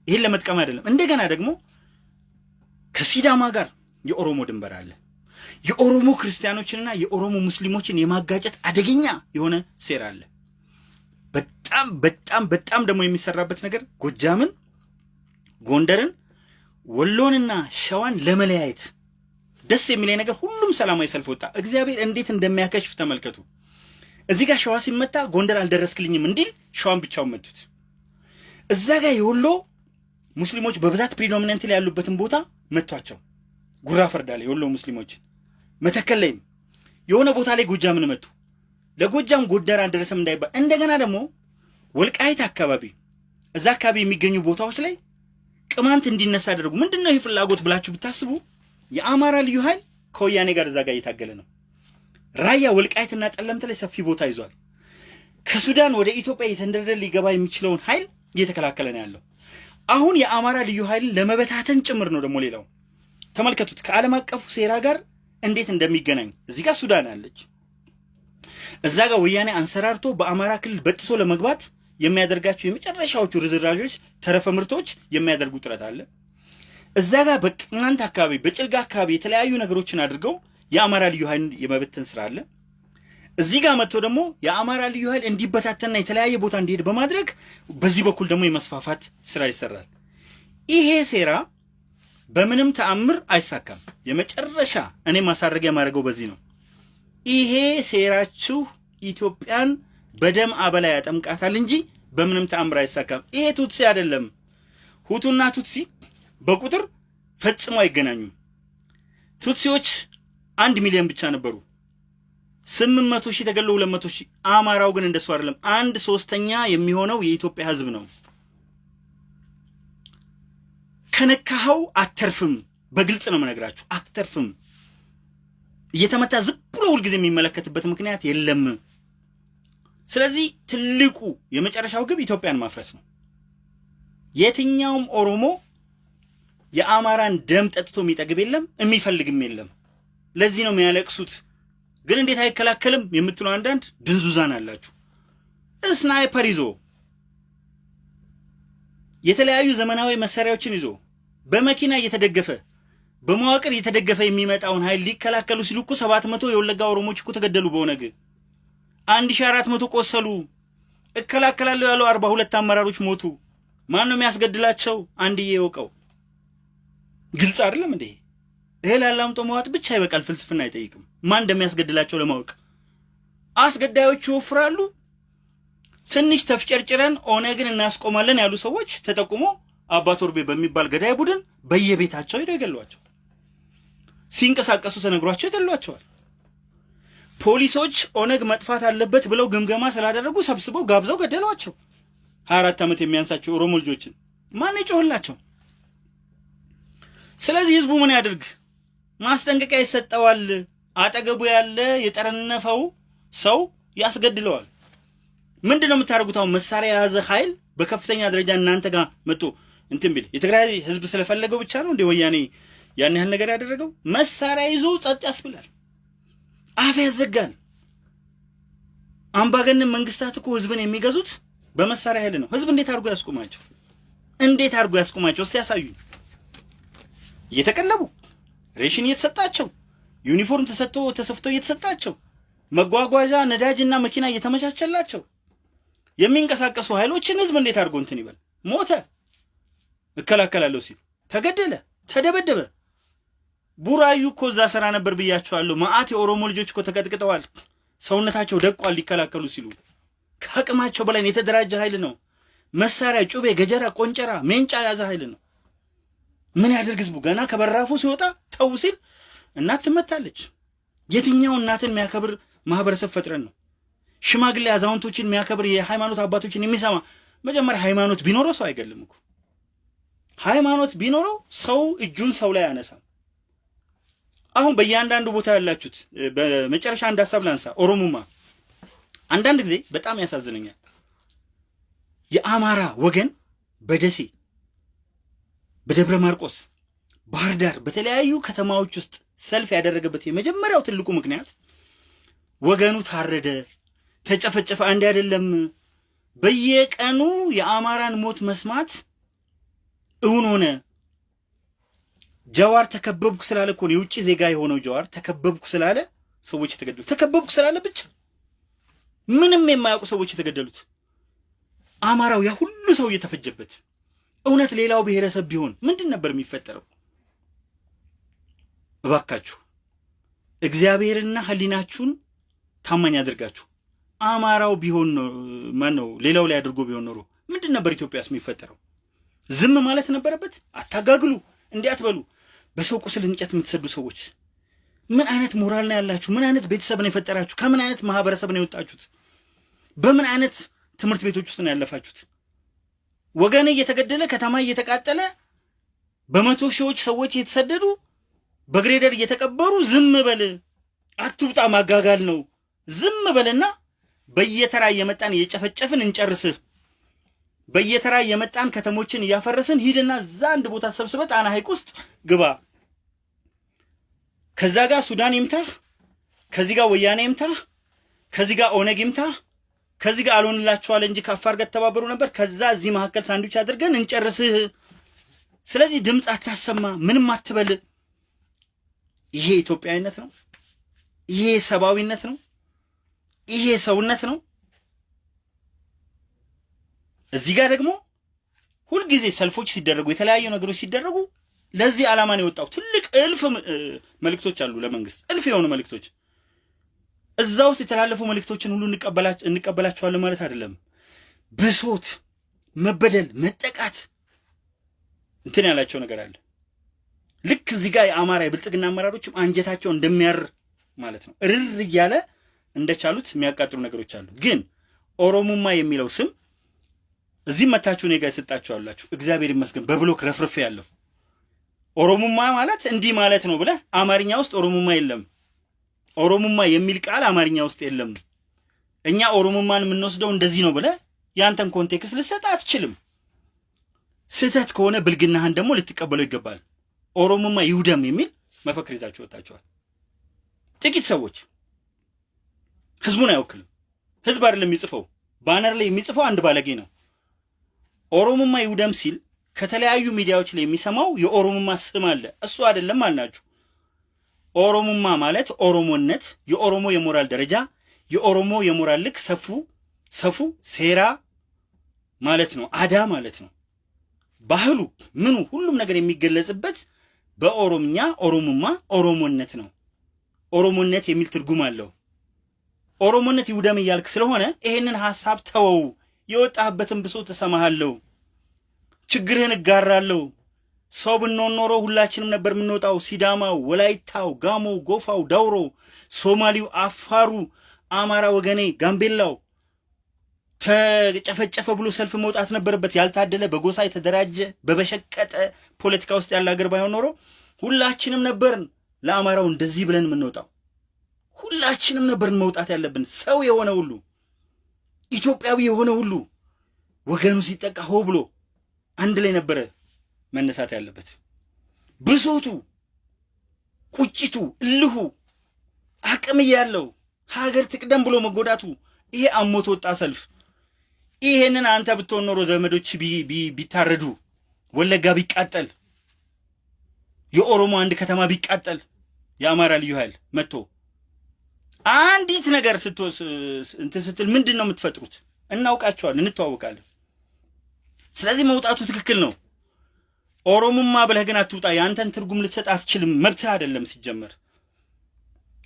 Speaker 1: ይህን ለመጥቀም አይደለም። እንደገና ደግሞ ከሲዳማ ጋር የኦሮሞ ድንበር አለ። የኦሮሞ ክርስቲያኖችንና የኦሮሞ ሙስሊሞችን የማጋጨት አደገኛ የሆነ ሴራ አለ። በጣም በጣም በጣም ደግሞ የሚሰራበት ነገር ጎጃምን፣ ጎንደርን፣ ወሎንና ሸዋን ለመለያየት ደስ የሚለኝ ነገር ሁሉም ሰላማዊ ሰልፍ ወጣ። እግዚአብሔር እንዴት እንደሚያከሽፍ ተመልከቱ። እዚህ ጋር ሸዋ ሲመታ ጎንደር አልደረስክልኝም እንዲል ሸዋን ብቻውን መቱት። እዛ ጋር የወሎ ሙስሊሞች በብዛት predominant ላይ ያሉበትን ቦታ መቷቸው። ጉራ ፈርዳ የወሎ ሙስሊሞች መተከል ላይም የሆነ ቦታ ላይ ጎጃምን መቱ። ለጎጃም ጎንደር አልደረሰም እንዳይባል እንደገና ደግሞ ወልቃይት አካባቢ እዛ አካባቢ የሚገኙ ቦታዎች ላይ ቅማንት እንዲነሳ አደረጉ። ምንድን ነው ይህ ፍላጎት ብላችሁ ብታስቡ የአማራ ልዩ ኃይል ከወያኔ ጋር እዛ ጋር እየታገለ ነው። ራያ ወልቃይትና ጠለምት ላይ ሰፊ ቦታ ይዟል። ከሱዳን ወደ ኢትዮጵያ የተንደረደረ ሊገባ የሚችለውን ኃይል እየተከላከለ ነው ያለው። አሁን የአማራ ልዩ ኃይልን ለመበታተን ጭምር ነው ደግሞ ሌላው ተመልከቱት፣ ከዓለም አቀፉ ሴራ ጋር እንዴት እንደሚገናኝ እዚህ ጋር ሱዳን አለች፣ እዛ ጋር ወያኔ አንሰራርቶ በአማራ ክልል በጥሶ ለመግባት የሚያደርጋቸው የመጨረሻዎቹ ርዝራዦች ተረፈ ምርቶች የሚያደርጉ ጥረት አለ። እዛ ጋር በቅማንት አካባቢ በጭልጋ አካባቢ የተለያዩ ነገሮችን አድርገው የአማራ ልዩ ኃይል የመበተን ስራ አለ። እዚህ ጋር መጥቶ ደግሞ የአማራ ልዩ ኃይል እንዲበታተንና የተለያየ ቦታ እንዲሄድ በማድረግ በዚህ በኩል ደግሞ የመስፋፋት ስራ ይሰራል። ይሄ ሴራ በምንም ተአምር አይሳካም። የመጨረሻ እኔ ማሳረጊያ ማድረገው በዚህ ነው። ይሄ ሴራችሁ ኢትዮጵያን በደም አበላ ያጠምቃታል እንጂ በምንም ተአምር አይሳካም። ይሄ ቱትሲ አይደለም። ሁቱና ቱትሲ በቁጥር ፈጽሞ አይገናኙም። ቱትሲዎች አንድ ሚሊዮን ብቻ ነበሩ። ስምንት መቶ ሺህ ተገለው ሁለት መቶ ሺህ አማራው ግን እንደሱ አይደለም። አንድ ሶስተኛ የሚሆነው የኢትዮጵያ ሕዝብ ነው። ከነካኸው አተርፍም። በግልጽ ነው የምነግራችሁ፣ አተርፍም። እየተመታ ዝም ብሎ ሁልጊዜ የሚመለከትበት ምክንያት የለም። ስለዚህ ትልቁ የመጨረሻው ግብ ኢትዮጵያን ማፍረስ ነው። የትኛውም ኦሮሞ የአማራን ደም ጠጥቶ የሚጠግብ የለም፣ የሚፈልግም የለም። ለዚህ ነው የሚያለቅሱት። ግን እንዴት አይከላከልም የምትሉ አንዳንድ ድንዙዛን አላችሁ። ስናይፐር ይዞ የተለያዩ ዘመናዊ መሳሪያዎችን ይዞ በመኪና እየተደገፈ በመዋቅር እየተደገፈ የሚመጣውን ኃይል ሊከላከሉ ሲሉ እኮ ሰባት መቶ የወለጋ ኦሮሞች እኮ ተገደሉ። በኦነግ አንድ ሺህ አራት መቶ ቆሰሉ። እከላከላለሁ ያለው አርባ ሁለት አመራሮች ሞቱ። ማን ነው የሚያስገድላቸው? አንድዬ የወቀው ግልጽ አይደለም እንዴ? እህል አላምጦ መዋጥ ብቻ ይበቃል። ፍልስፍና አይጠይቅም። ማን እንደሚያስገድላቸው ለማወቅ አስገዳዮቹ ይወፍራሉ። ትንሽ ተፍጨርጭረን ኦነግን እናስቆማለን ያሉ ሰዎች ተጠቁሞ አባ ቶርቤ በሚባል ገዳይ ቡድን በየቤታቸው ሄደው ይገሏቸው። ሲንቀሳቀሱ ተነግሯቸው ይገሏቸዋል። ፖሊሶች ኦነግ መጥፋት አለበት ብለው ግምገማ ስላደረጉ ሰብስበው ጋብዘው ገደሏቸው። ሀያ አራት ዓመት የሚያንሳቸው ኦሮሞ ልጆችን ማን ይጮህላቸው? ስለዚህ ህዝቡ ምን ያድርግ? ማስጠንቀቂያ ይሰጠዋል። አጠገቡ ያለ የጠረነፈው ሰው ያስገድለዋል። ምንድን ነው የምታደርጉት? አሁን መሳሪያ የያዘ ኃይል በከፍተኛ ደረጃ እናንተ ጋር መጥቶ እንትን ቢል የትግራይ ህዝብ ስለፈለገው ብቻ ነው እንደ ወያኔ ያን ያህል ነገር ያደረገው? መሳሪያ ይዞ ጸጥ ያስብላል፣ አፍ ያዘጋል። አምባገነን መንግስታት እኮ ህዝብን የሚገዙት በመሳሪያ ኃይል ነው። ህዝብ እንዴት አድርጎ ያስቁማቸው? እንዴት አድርጎ ያስቁማቸው? እስቲ ያሳዩኝ። እየተቀለቡ ሬሽን እየተሰጣቸው ዩኒፎርም ተሰጥቶ ተሰፍቶ እየተሰጣቸው መጓጓዣ ነዳጅና መኪና እየተመቻቸላቸው የሚንቀሳቀሱ ኃይሎችን ህዝብ እንዴት አድርጎ እንትን ይበል? ሞተ፣ እከላከላለሁ ሲል ተገደለ፣ ተደበደበ። ቡራዩ እኮ እዛ ስራ ነበር ብያቸዋለሁ። መዓት የኦሮሞ ልጆች እኮ ተቀጥቅጠዋል። ሰውነታቸው ደቋል ሊከላከሉ ሲሉ። ከአቅማቸው በላይ የተደራጀ ኃይል ነው። መሳሪያ፣ ጩቤ፣ ገጀራ፣ ቆንጨራ፣ ሜንጫ የያዘ ኃይል ነው። ምን ያደርግ ህዝቡ ገና ከበራፉ ሲወጣ ተው ሲል እናት ትመታለች። የትኛው እናትን የሚያከብር ማህበረሰብ ፈጥረን ነው? ሽማግሌ አዛውንቶችን የሚያከብር የሃይማኖት አባቶችን የሚሰማ መጀመሪያ ሃይማኖት ቢኖረው ሰው አይገልም እኮ። ሃይማኖት ቢኖረው ሰው እጁን ሰው ላይ አያነሳም። አሁን በእያንዳንዱ ቦታ ያላችሁት በመጨረሻ አንድ ሀሳብ ላንሳ። ኦሮሙማ አንዳንድ ጊዜ በጣም ያሳዝነኛል። የአማራ ወገን በደሴ በደብረ ማርቆስ፣ ባህር ዳር በተለያዩ ከተማዎች ውስጥ ሰልፍ ያደረገበት የመጀመሪያው ትልቁ ምክንያት ወገኑ ታረደ፣ ተጨፈጨፈ፣ አንድ አይደለም። በየቀኑ የአማራን ሞት መስማት እውን ሆነ። ጀዋር ተከበብኩ ስላለ እኮ ነው የውጭ ዜጋ የሆነው ጀዋር ተከበብኩ ስላለ ሰዎች የተገደሉት። ተከበብኩ ስላለ ብቻ ምንም የማያውቁ ሰዎች የተገደሉት። አማራው ያ ሁሉ ሰው እየተፈጀበት እውነት ሌላው ብሔረሰብ ቢሆን ምንድን ነበር የሚፈጠረው? እባካችሁ እግዚአብሔርና ሕሊናችሁን ታማኝ አድርጋችሁ አማራው ቢሆን ማን ነው ሌላው ላይ አድርጎ ቢሆን ኖሮ ምንድን ነበር ኢትዮጵያስ የሚፈጠረው? ዝም ማለት ነበረበት? አታጋግሉ፣ እንዲህ አትበሉ። በሰው ቁስል እንጨት የምትሰዱ ሰዎች ምን አይነት ሞራል ነው ያላችሁ? ምን አይነት ቤተሰብ ነው የፈጠራችሁ? ከምን አይነት ማህበረሰብ ነው የወጣችሁት? በምን አይነት ትምህርት ቤቶች ውስጥ ነው ያለፋችሁት? ወገን እየተገደለ ከተማ እየተቃጠለ በመቶ ሺዎች ሰዎች እየተሰደዱ በግሬደር እየተቀበሩ ዝም በል አትውጣ፣ ማጋጋል ነው። ዝም በልና በየተራ እየመጣን እየጨፈጨፍን እንጨርስህ። በየተራ እየመጣን ከተሞችን እያፈረስን ሂድና እዛ አንድ ቦታ ሰብስበ ጣና ሐይቅ ውስጥ ግባ። ከዛ ጋር ሱዳን ይምታህ፣ ከዚህ ጋር ወያኔ ይምታህ፣ ከዚህ ጋር ኦነግ ይምታህ፣ ከዚህ ጋር አልሆንላችኋል እንጂ ከአፋር ጋር ተባበሩ ነበር። ከዛ እዚህ መካከል ሳንዱች አድርገን እንጨርስህ። ስለዚህ ድምፅ አታሰማ፣ ምንም አትበል። ይሄ ኢትዮጵያዊነት ነው? ይሄ ሰብአዊነት ነው? ይሄ ሰውነት ነው? እዚህ ጋር ደግሞ ሁልጊዜ ሰልፎች ሲደረጉ የተለያዩ ነገሮች ሲደረጉ ለዚህ ዓላማ ነው የወጣው። ትልቅ እልፍ መልእክቶች አሉ ለመንግስት እልፍ የሆኑ መልእክቶች። እዛ ውስጥ የተላለፉ መልእክቶችን ሁሉ እንቀበላቸዋለን ማለት አይደለም። ብሶት፣ መበደል፣ መጠቃት እንትን ያላቸው ነገር አለ። ልክ እዚህ ጋር የአማራ የብልጽግና አመራሮችም አንጀታቸው እንደሚያር ማለት ነው እርር እያለ እንደቻሉት የሚያቃጥሉ ነገሮች አሉ። ግን ኦሮሙማ የሚለው ስም እዚህም መታችሁ እኔ ጋር የሰጣችሁ አላችሁ። እግዚአብሔር ይመስገን በ block ረፍርፌ ያለው ኦሮሙማ ማለት እንዲህ ማለት ነው ብለህ አማርኛ ውስጥ ኦሮሙማ የለም። ኦሮሙማ የሚል ቃል አማርኛ ውስጥ የለም። እኛ ኦሮሙማን የምንወስደው እንደዚህ ነው ብለህ ያንተን context ልሰጥ አትችልም። ስህተት ከሆነ ብልግናህን ደግሞ ልትቀበለው ይገባል። ኦሮሙማ ይውደም የሚል መፈክር ይዛችሁ ወጣችኋል። ጥቂት ሰዎች ህዝቡን አይወክልም። ህዝብ አይደለም የሚጽፈው፣ ባነር ላይ የሚጽፈው አንድ ባለጌ ነው። ኦሮሙማ ይውደም ሲል ከተለያዩ ሚዲያዎች ላይ የሚሰማው የኦሮሙማ ስም አለ። እሱ አይደለም አልናችሁ። ኦሮሙማ ማለት ኦሮሞነት፣ የኦሮሞ የሞራል ደረጃ፣ የኦሮሞ የሞራል ልክ፣ ሰፉ ሰፉ ሴራ ማለት ነው። አዳ ማለት ነው። ባህሉ ምኑ ሁሉም ነገር የሚገለጽበት በኦሮምኛ ኦሮሙማ ኦሮሞነት ነው። ኦሮሞነት የሚል ትርጉም አለው። ኦሮሞነት ይውደም እያልክ ስለሆነ ይሄንን ሐሳብ ተወው። የወጣህበትን ብሶት እሰማሃለሁ፣ ችግርህን እጋራለሁ። ሰው ብንሆን ኖሮ ሁላችንም ነበር የምንወጣው። ሲዳማው፣ ወላይታው፣ ጋሞው፣ ጎፋው፣ ዳውሮ፣ ሶማሊው፣ አፋሩ፣ አማራ ወገኔ፣ ጋምቤላው ተጨፈጨፈ ብሎ ሰልፍ መውጣት ነበረበት። ያልታደለ በጎሳ የተደራጀ በበሸቀጠ ፖለቲካ ውስጥ ያለ ሀገር ባይሆን ኖሮ ሁላችንም ነበርን ለአማራው እንደዚህ ብለን የምንወጣው። ሁላችንም ነበርን መውጣት ያለብን። ሰው የሆነ ሁሉ ኢትዮጵያዊ የሆነ ሁሉ ወገኑ ሲጠቃ ሆ ብሎ አንድ ላይ ነበረ መነሳት ያለበት። ብሶቱ፣ ቁጭቱ፣ እልሁ አቅም እያለው ሀገር ትቅደም ብሎ መጎዳቱ ይሄ አሞት ወጣ ሰልፍ። ይሄንን አንተ ብትሆን ኖሮ ዘመዶች ቢታረዱ፣ ወለጋ ቢቃጠል፣ የኦሮሞ አንድ ከተማ ቢቃጠል፣ የአማራ ልዩ ኃይል መጥቶ አንዲት ነገር እንትን ስትል ምንድን ነው የምትፈጥሩት? እናውቃቸዋለን፣ እንተዋወቃለን። ስለዚህ መውጣቱ ትክክል ነው። ኦሮሞማ ብለህ ግን አትውጣ። የአንተን ትርጉም ልትሰጥ አትችልም። መብትህ አይደለም ሲጀመር።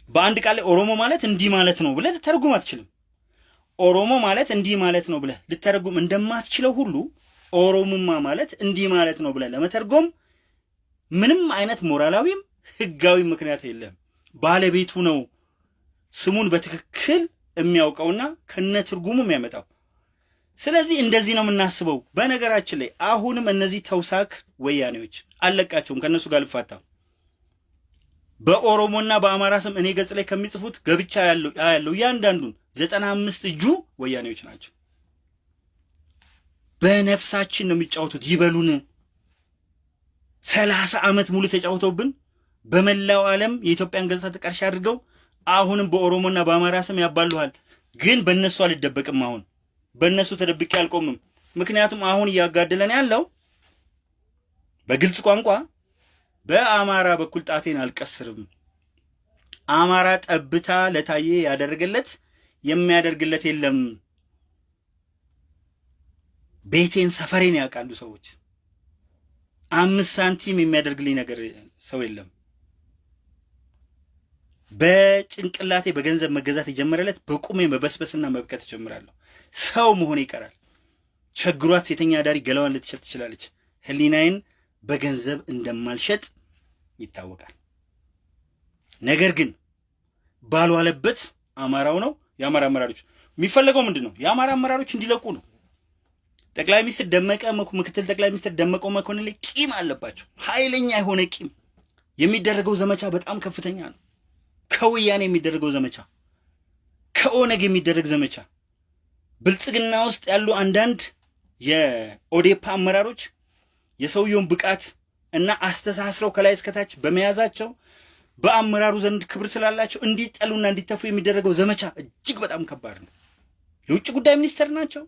Speaker 1: በአንድ ቃል ላይ ኦሮሞ ማለት እንዲህ ማለት ነው ብለህ ልተረጉም አትችልም። ኦሮሞ ማለት እንዲህ ማለት ነው ብለህ ልተረጉም እንደማትችለው ሁሉ ኦሮሞማ ማለት እንዲህ ማለት ነው ብለህ ለመተርጎም ምንም አይነት ሞራላዊም ህጋዊ ምክንያት የለም። ባለቤቱ ነው ስሙን በትክክል የሚያውቀውና ከነ ትርጉሙ የሚያመጣው። ስለዚህ እንደዚህ ነው የምናስበው። በነገራችን ላይ አሁንም እነዚህ ተውሳክ ወያኔዎች አለቃቸውም ከእነሱ ጋር ልፋታ በኦሮሞና በአማራ ስም እኔ ገጽ ላይ ከሚጽፉት ገብቻ ያለው እያንዳንዱን ዘጠና አምስት እጁ ወያኔዎች ናቸው። በነፍሳችን ነው የሚጫወቱት። ይበሉን። ሰላሳ ዓመት ሙሉ ተጫውተውብን በመላው ዓለም የኢትዮጵያን ገጽታ ተቃርሻ አድርገው አሁንም በኦሮሞና በአማራ ስም ያባሉሃል። ግን በእነሱ አልደበቅም። አሁን በእነሱ ተደብቄ አልቆምም። ምክንያቱም አሁን እያጋደለን ያለው በግልጽ ቋንቋ በአማራ በኩል ጣቴን አልቀስርም። አማራ ጠብታ ለታዬ ያደረገለት የሚያደርግለት የለም። ቤቴን ሰፈሬን ያውቃሉ ሰዎች። አምስት ሳንቲም የሚያደርግልኝ ነገር ሰው የለም። በጭንቅላቴ በገንዘብ መገዛት የጀመረለት በቁሜ መበስበስና መብቀት እጀምራለሁ። ሰው መሆን ይቀራል። ቸግሯት ሴተኛ አዳሪ ገላዋን ልትሸጥ ትችላለች። ህሊናዬን በገንዘብ እንደማልሸጥ ይታወቃል። ነገር ግን ባልዋለበት አማራው ነው የአማራ አመራሮች የሚፈለገው ምንድን ነው? የአማራ አመራሮች እንዲለቁ ነው። ጠቅላይ ሚኒስትር ደመቀ ምክትል ጠቅላይ ሚኒስትር ደመቀ መኮንን ላይ ቂም አለባቸው። ኃይለኛ የሆነ ቂም። የሚደረገው ዘመቻ በጣም ከፍተኛ ነው። ከወያኔ የሚደረገው ዘመቻ፣ ከኦነግ የሚደረግ ዘመቻ፣ ብልጽግና ውስጥ ያሉ አንዳንድ የኦዴፓ አመራሮች የሰውየውን ብቃት እና አስተሳስረው ከላይ እስከታች በመያዛቸው በአመራሩ ዘንድ ክብር ስላላቸው እንዲጠሉና እንዲተፉ የሚደረገው ዘመቻ እጅግ በጣም ከባድ ነው። የውጭ ጉዳይ ሚኒስትር ናቸው።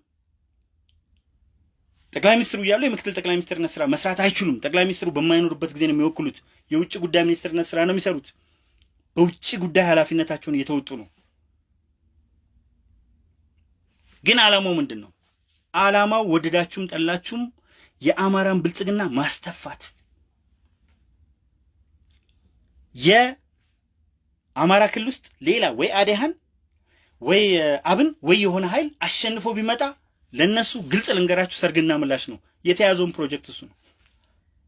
Speaker 1: ጠቅላይ ሚኒስትሩ እያሉ የምክትል ጠቅላይ ሚኒስትርነት ስራ መስራት አይችሉም። ጠቅላይ ሚኒስትሩ በማይኖሩበት ጊዜ ነው የሚወክሉት። የውጭ ጉዳይ ሚኒስትርነት ስራ ነው የሚሰሩት። በውጭ ጉዳይ ኃላፊነታቸውን እየተወጡ ነው። ግን ዓላማው ምንድን ነው? ዓላማው ወደዳችሁም ጠላችሁም የአማራን ብልጽግና ማስተፋት የአማራ ክልል ውስጥ ሌላ ወይ አዴሃን ወይ አብን ወይ የሆነ ኃይል አሸንፎ ቢመጣ ለነሱ ግልጽ ልንገራችሁ፣ ሰርግና ምላሽ ነው። የተያዘውን ፕሮጀክት እሱ ነው።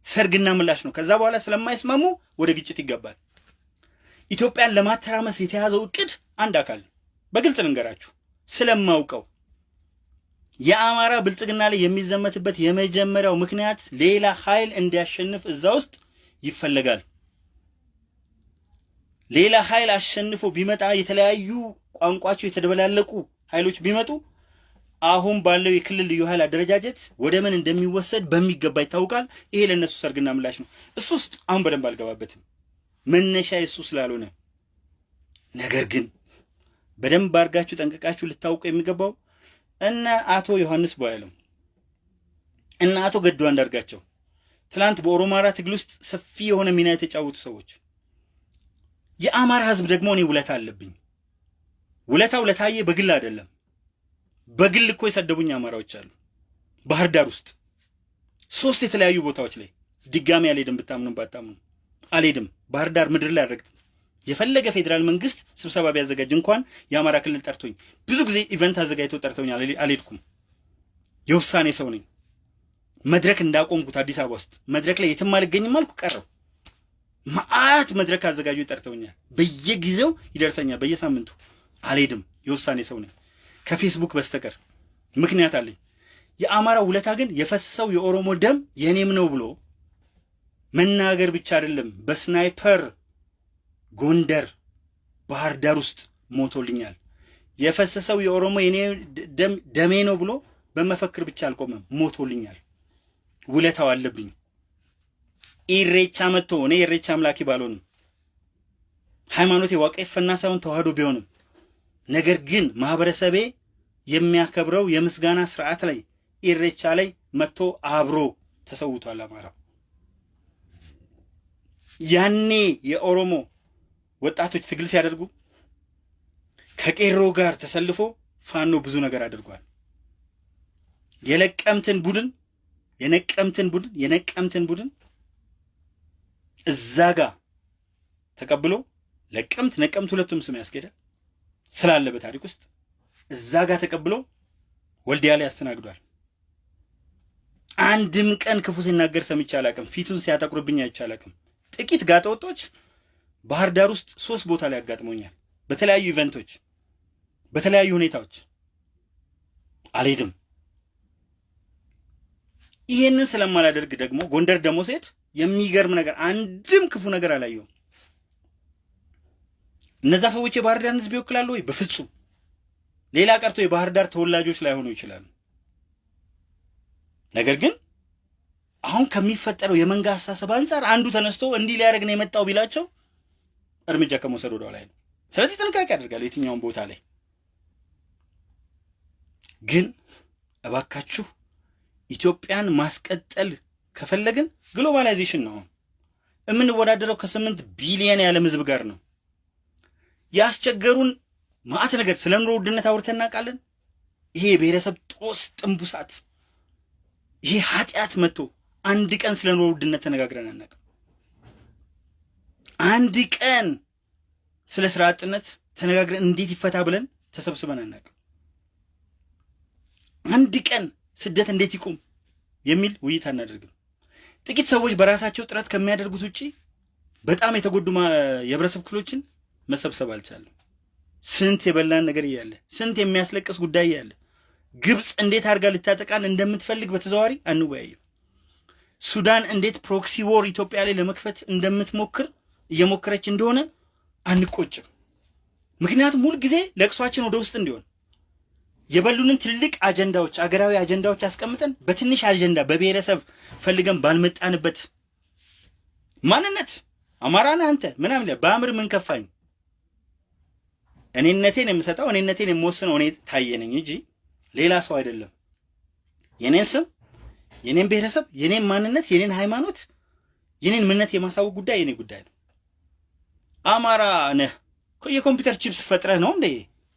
Speaker 1: ሰርግና ምላሽ ነው። ከዛ በኋላ ስለማይስማሙ ወደ ግጭት ይገባል። ኢትዮጵያን ለማተራመስ የተያዘው እቅድ አንድ አካል በግልጽ ልንገራችሁ ስለማውቀው የአማራ ብልጽግና ላይ የሚዘመትበት የመጀመሪያው ምክንያት ሌላ ኃይል እንዲያሸንፍ እዛ ውስጥ ይፈለጋል። ሌላ ኃይል አሸንፎ ቢመጣ የተለያዩ ቋንቋቸው የተደበላለቁ ኃይሎች ቢመጡ አሁን ባለው የክልል ልዩ ኃይል አደረጃጀት ወደ ምን እንደሚወሰድ በሚገባ ይታወቃል። ይሄ ለእነሱ ሰርግና ምላሽ ነው። እሱ ውስጥ አሁን በደንብ አልገባበትም፣ መነሻ የሱ ስላልሆነ። ነገር ግን በደንብ አድርጋችሁ ጠንቅቃችሁ ልታውቁ የሚገባው እነ አቶ ዮሐንስ ቧያለው እነ አቶ ገዱ አንዳርጋቸው ትላንት በኦሮማራ ትግል ውስጥ ሰፊ የሆነ ሚና የተጫወቱ ሰዎች። የአማራ ሕዝብ ደግሞ እኔ ውለታ አለብኝ። ውለታው ለታየ በግል አይደለም። በግል እኮ የሰደቡኝ አማራዎች አሉ። ባህር ዳር ውስጥ ሶስት የተለያዩ ቦታዎች ላይ ድጋሚ አልሄድም፣ ብታምኑ ባታምኑ አልሄድም። ባህር ዳር ምድር ላይ አልረግጥም። የፈለገ ፌዴራል መንግስት ስብሰባ ቢያዘጋጅ እንኳን የአማራ ክልል ጠርቶኝ ብዙ ጊዜ event አዘጋጅተው ጠርተውኝ አልሄድኩም። የውሳኔ ሰው ነኝ። መድረክ እንዳቆምኩት አዲስ አበባ ውስጥ መድረክ ላይ የትም አልገኝም አልኩ ቀረው። መዓት መድረክ አዘጋጁ ጠርተውኛል። በየጊዜው ይደርሰኛል፣ በየሳምንቱ አልሄድም። የውሳኔ ሰው ነኝ ከፌስቡክ በስተቀር ምክንያት አለኝ። የአማራ ውለታ ግን የፈሰሰው የኦሮሞ ደም የኔም ነው ብሎ መናገር ብቻ አይደለም፣ በስናይፐር ጎንደር፣ ባህር ዳር ውስጥ ሞቶልኛል። የፈሰሰው የኦሮሞ የኔ ደሜ ነው ብሎ በመፈክር ብቻ አልቆመም፣ ሞቶልኛል። ውለታው አለብኝ። ኢሬቻ መጥቶ እኔ የኢሬቻ አምላኪ ባልሆንም ሃይማኖቴ ዋቄፈና ሳይሆን ተዋህዶ ቢሆንም ነገር ግን ማህበረሰቤ የሚያከብረው የምስጋና ስርዓት ላይ ኢሬቻ ላይ መጥቶ አብሮ ተሰውቷል። አማራው ያኔ የኦሮሞ ወጣቶች ትግል ሲያደርጉ ከቄሮ ጋር ተሰልፎ ፋኖ ብዙ ነገር አድርጓል። የለቀምትን ቡድን የነቀምትን ቡድን የነቀምትን ቡድን እዛ ጋር ተቀብሎ ለቀምት ነቀምት ሁለቱም ስም ያስኬዳል ስላለ በታሪክ ውስጥ እዛ ጋር ተቀብሎ ወልዲያ ላይ ያስተናግዷል። አንድም ቀን ክፉ ሲናገር ሰምቼ አላቅም። ፊቱን ሲያጠቁርብኝ አይቼ አላቅም። ጥቂት ጋጠወጦች ባህር ዳር ውስጥ ሶስት ቦታ ላይ ያጋጥሞኛል። በተለያዩ event ኦች፣ በተለያዩ ሁኔታዎች አልሄድም። ይህንን ስለማላደርግ ደግሞ ጎንደር ደግሞ ስሄድ የሚገርም ነገር አንድም ክፉ ነገር አላየውም። እነዛ ሰዎች የባህር ዳርን ሕዝብ ይወክላሉ ወይ? በፍጹም። ሌላ ቀርቶ የባህር ዳር ተወላጆች ላይሆኑ ይችላሉ። ነገር ግን አሁን ከሚፈጠረው የመንጋ አስተሳሰብ አንጻር አንዱ ተነስቶ እንዲህ ሊያደርግ ነው የመጣው ቢላቸው እርምጃ ከመውሰድ ወደ ላይ ነው። ስለዚህ ጥንቃቄ ያደርጋል የትኛውን ቦታ ላይ ግን እባካችሁ ኢትዮጵያን ማስቀጠል ከፈለግን globalization ነው። የምንወዳደረው ከስምንት ቢሊየን የዓለም ህዝብ ጋር ነው። ያስቸገሩን ማዕት ነገር ስለ ኑሮ ውድነት አውርተን እናውቃለን። ይሄ የብሔረሰብ ጦስ ጥንቡሳት፣ ይሄ ኃጢአት መጥቶ አንድ ቀን ስለ ኑሮ ውድነት ተነጋግረን አናውቅም። አንድ ቀን ስለ ስራ አጥነት ተነጋግረን እንዴት ይፈታ ብለን ተሰብስበን አናውቅም። አንድ ቀን ስደት እንዴት ይቁም የሚል ውይይት አናደርግም። ጥቂት ሰዎች በራሳቸው ጥረት ከሚያደርጉት ውጪ በጣም የተጎዱ የህብረተሰብ ክፍሎችን መሰብሰብ አልቻለም። ስንት የበላን ነገር እያለ ስንት የሚያስለቅስ ጉዳይ እያለ ግብፅ እንዴት አድርጋ ልታጠቃን እንደምትፈልግ በተዘዋዋሪ አንወያይም። ሱዳን እንዴት ፕሮክሲ ዎር ኢትዮጵያ ላይ ለመክፈት እንደምትሞክር እየሞከረች እንደሆነ አንቆጭም። ምክንያቱም ሁል ጊዜ ለቅሷችን ወደ ውስጥ እንዲሆን የበሉንን ትልቅ አጀንዳዎች አገራዊ አጀንዳዎች አስቀምጠን በትንሽ አጀንዳ በብሔረሰብ ፈልገን ባልመጣንበት ማንነት አማራን አንተ ምናምን በአእምር ምን ከፋኝ እኔነቴን የምሰጠው እኔነቴን የምወስነው እኔ ታየነኝ እንጂ ሌላ ሰው አይደለም። የኔን ስም፣ የኔን ብሔረሰብ፣ የኔን ማንነት፣ የኔን ሃይማኖት፣ የኔን ምነት የማሳወቅ ጉዳይ የኔ ጉዳይ ነው። አማራ ነህ የኮምፒውተር ቺፕስ ፈጥረህ ነው እንዴ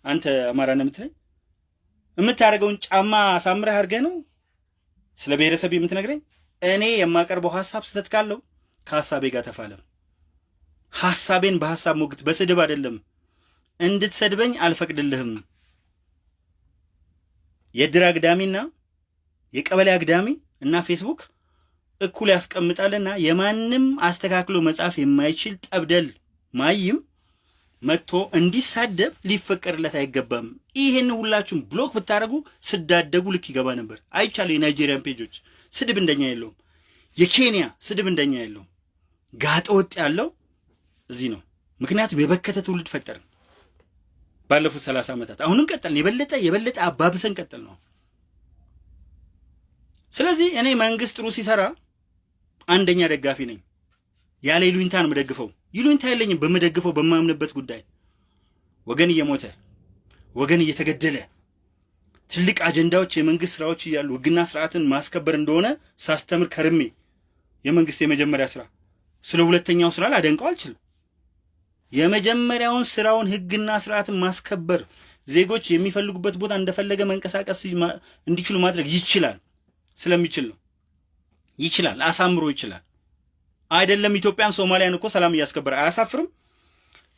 Speaker 1: አንተ አማራ ነህ የምትለኝ? የምታደርገውን ጫማ አሳምረህ አድርገህ ነው ስለ ብሔረሰብ የምትነግረኝ? እኔ የማቀርበው ሀሳብ ስህተት ካለው ከሀሳቤ ጋር ተፋለም። ሀሳቤን በሀሳብ ሞግት፣ በስድብ አይደለም። እንድትሰድበኝ አልፈቅድልህም። የድር አግዳሚና የቀበሌ አግዳሚ እና ፌስቡክ እኩል ያስቀምጣልና የማንም አስተካክሎ መጻፍ የማይችል ጠብደል ማይም መጥቶ እንዲሳደብ ሊፈቀድለት አይገባም። ይህን ሁላችሁም ብሎክ ብታደርጉ ስዳደጉ ልክ ይገባ ነበር። አይቻለሁ። የናይጄሪያን ፔጆች ስድብ እንደኛ የለውም። የኬንያ ስድብ እንደኛ የለውም። ጋጠ ወጥ ያለው እዚህ ነው። ምክንያቱም የበከተ ትውልድ ፈጠርን ባለፉት ሰላሳ ዓመታት። አሁንም ቀጠልን። የበለጠ የበለጠ አባብሰን ቀጠል ነው። ስለዚህ እኔ መንግስት ጥሩ ሲሰራ አንደኛ ደጋፊ ነኝ። ያለ ይሉኝታ ነው የምደግፈው። ይሉኝታ የለኝም በምደግፈው በማምንበት ጉዳይ። ወገን እየሞተ ወገን እየተገደለ ትልቅ አጀንዳዎች የመንግስት ስራዎች እያሉ ህግና ስርዓትን ማስከበር እንደሆነ ሳስተምር ከርሜ የመንግስት የመጀመሪያ ስራ ስለ ሁለተኛው ስራ ላደንቀው አልችልም። የመጀመሪያውን ስራውን ህግና ስርዓትን ማስከበር ዜጎች የሚፈልጉበት ቦታ እንደፈለገ መንቀሳቀስ እንዲችሉ ማድረግ ይችላል። ስለሚችል ነው። ይችላል፣ አሳምሮ ይችላል። አይደለም ኢትዮጵያን ሶማሊያን እኮ ሰላም እያስከበረ አያሳፍርም?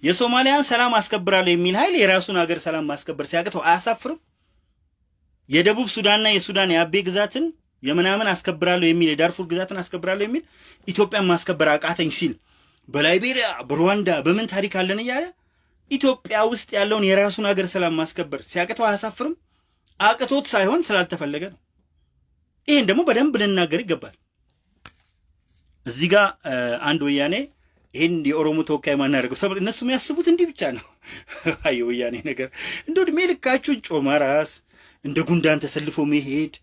Speaker 1: የሶማሊያን ሰላም አስከብራለሁ የሚል ኃይል የራሱን ሀገር ሰላም ማስከበር ሲያቅተው አያሳፍርም? የደቡብ ሱዳንና የሱዳን የአቤ ግዛትን የምናምን አስከብራለሁ የሚል የዳርፉር ግዛትን አስከብራለሁ የሚል ኢትዮጵያን ማስከበር አቃተኝ ሲል በላይቤሪያ በሩዋንዳ በምን ታሪክ አለን እያለ ኢትዮጵያ ውስጥ ያለውን የራሱን ሀገር ሰላም ማስከበር ሲያቅተው አያሳፍርም? አቅቶት ሳይሆን ስላልተፈለገ ነው። ይህን ደግሞ በደንብ ልናገር ይገባል። እዚህ ጋር አንድ ወያኔ ይህን የኦሮሞ ተወካይ ማናደርገው ሰብ እነሱ የሚያስቡት እንዲህ ብቻ ነው። አይ ወያኔ ነገር እንደ ዕድሜ ልካችሁን ጮማ ራስ እንደ ጉንዳን ተሰልፎ መሄድ፣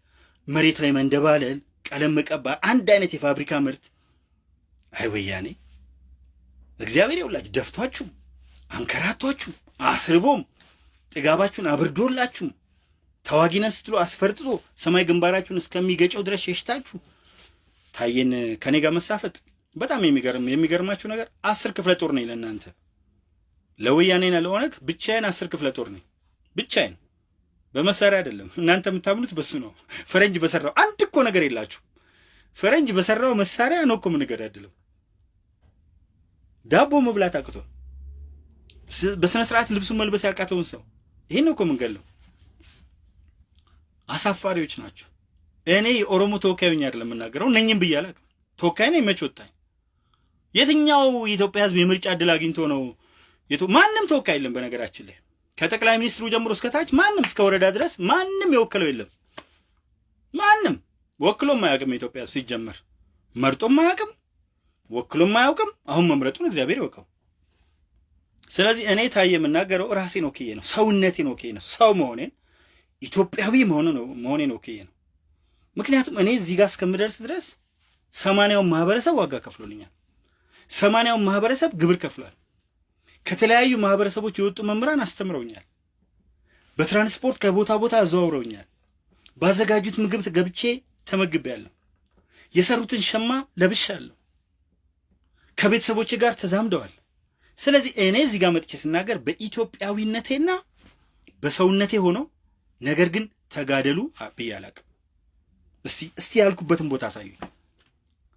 Speaker 1: መሬት ላይ መንደባለል፣ ቀለም መቀባ፣ አንድ አይነት የፋብሪካ ምርት። አይ ወያኔ እግዚአብሔር የውላችሁ ደፍቷችሁ አንከራቷችሁ አስርቦም ጥጋባችሁን አብርዶላችሁም ተዋጊነን ስትሉ አስፈርጥጦ ሰማይ ግንባራችሁን እስከሚገጨው ድረስ ሸሽታችሁ ታየን ከኔ ጋር መሳፈጥ በጣም የሚገርም የሚገርማችሁ ነገር አስር ክፍለ ጦር ነኝ ለእናንተ። ለወያኔና ለኦነግ ብቻዬን አስር ክፍለ ጦር ነኝ። ብቻዬን በመሳሪያ አይደለም። እናንተ የምታምኑት በሱ ነው። ፈረንጅ በሰራው አንድ እኮ ነገር የላችሁ ፈረንጅ በሰራው መሳሪያ ነው እኮ የምንገዳድለው። ዳቦ መብላት አቅቶ በስነ ስርዓት ልብሱን መልበስ ያቃተውን ሰው ይሄን ነው እኮ የምንገለው። አሳፋሪዎች ናቸው። እኔ የኦሮሞ ተወካይ ሆኜ አይደለም የምናገረው፣ ብዬ አላውቅም። ተወካይ ነኝ መች ወጣኝ? የትኛው የኢትዮጵያ ሕዝብ የምርጫ እድል አግኝቶ ነው? ማንም ተወካይ የለም። በነገራችን ላይ ከጠቅላይ ሚኒስትሩ ጀምሮ እስከ ታች ማንም እስከ ወረዳ ድረስ ማንም የወከለው የለም። ማንም ወክሎም አያውቅም። የኢትዮጵያ ሕዝብ ሲጀመር መርጦም አያውቅም፣ ወክሎም አያውቅም። አሁን መምረጡን እግዚአብሔር ይወቀው። ስለዚህ እኔ ታየ የምናገረው ራሴን ወክዬ ነው፣ ሰውነቴን ወክዬ ነው፣ ሰው መሆኔን ኢትዮጵያዊ መሆኔን ወክዬ ነው። ምክንያቱም እኔ እዚህ ጋር እስከምደርስ ድረስ ሰማንያውን ማህበረሰብ ዋጋ ከፍሎልኛል። ሰማንያውን ማህበረሰብ ግብር ከፍሏል። ከተለያዩ ማህበረሰቦች የወጡ መምህራን አስተምረውኛል። በትራንስፖርት ከቦታ ቦታ አዘዋውረውኛል። ባዘጋጁት ምግብ ገብቼ ተመግቤያለሁ። የሰሩትን ሸማ ለብሻለሁ። ከቤተሰቦች ጋር ተዛምደዋል። ስለዚህ እኔ እዚህ ጋር መጥቼ ስናገር በኢትዮጵያዊነቴና በሰውነቴ ሆኖ ነገር ግን ተጋደሉ ብዬ አላቅም። እስቲ እስቲ ያልኩበትን ቦታ አሳዩኝ።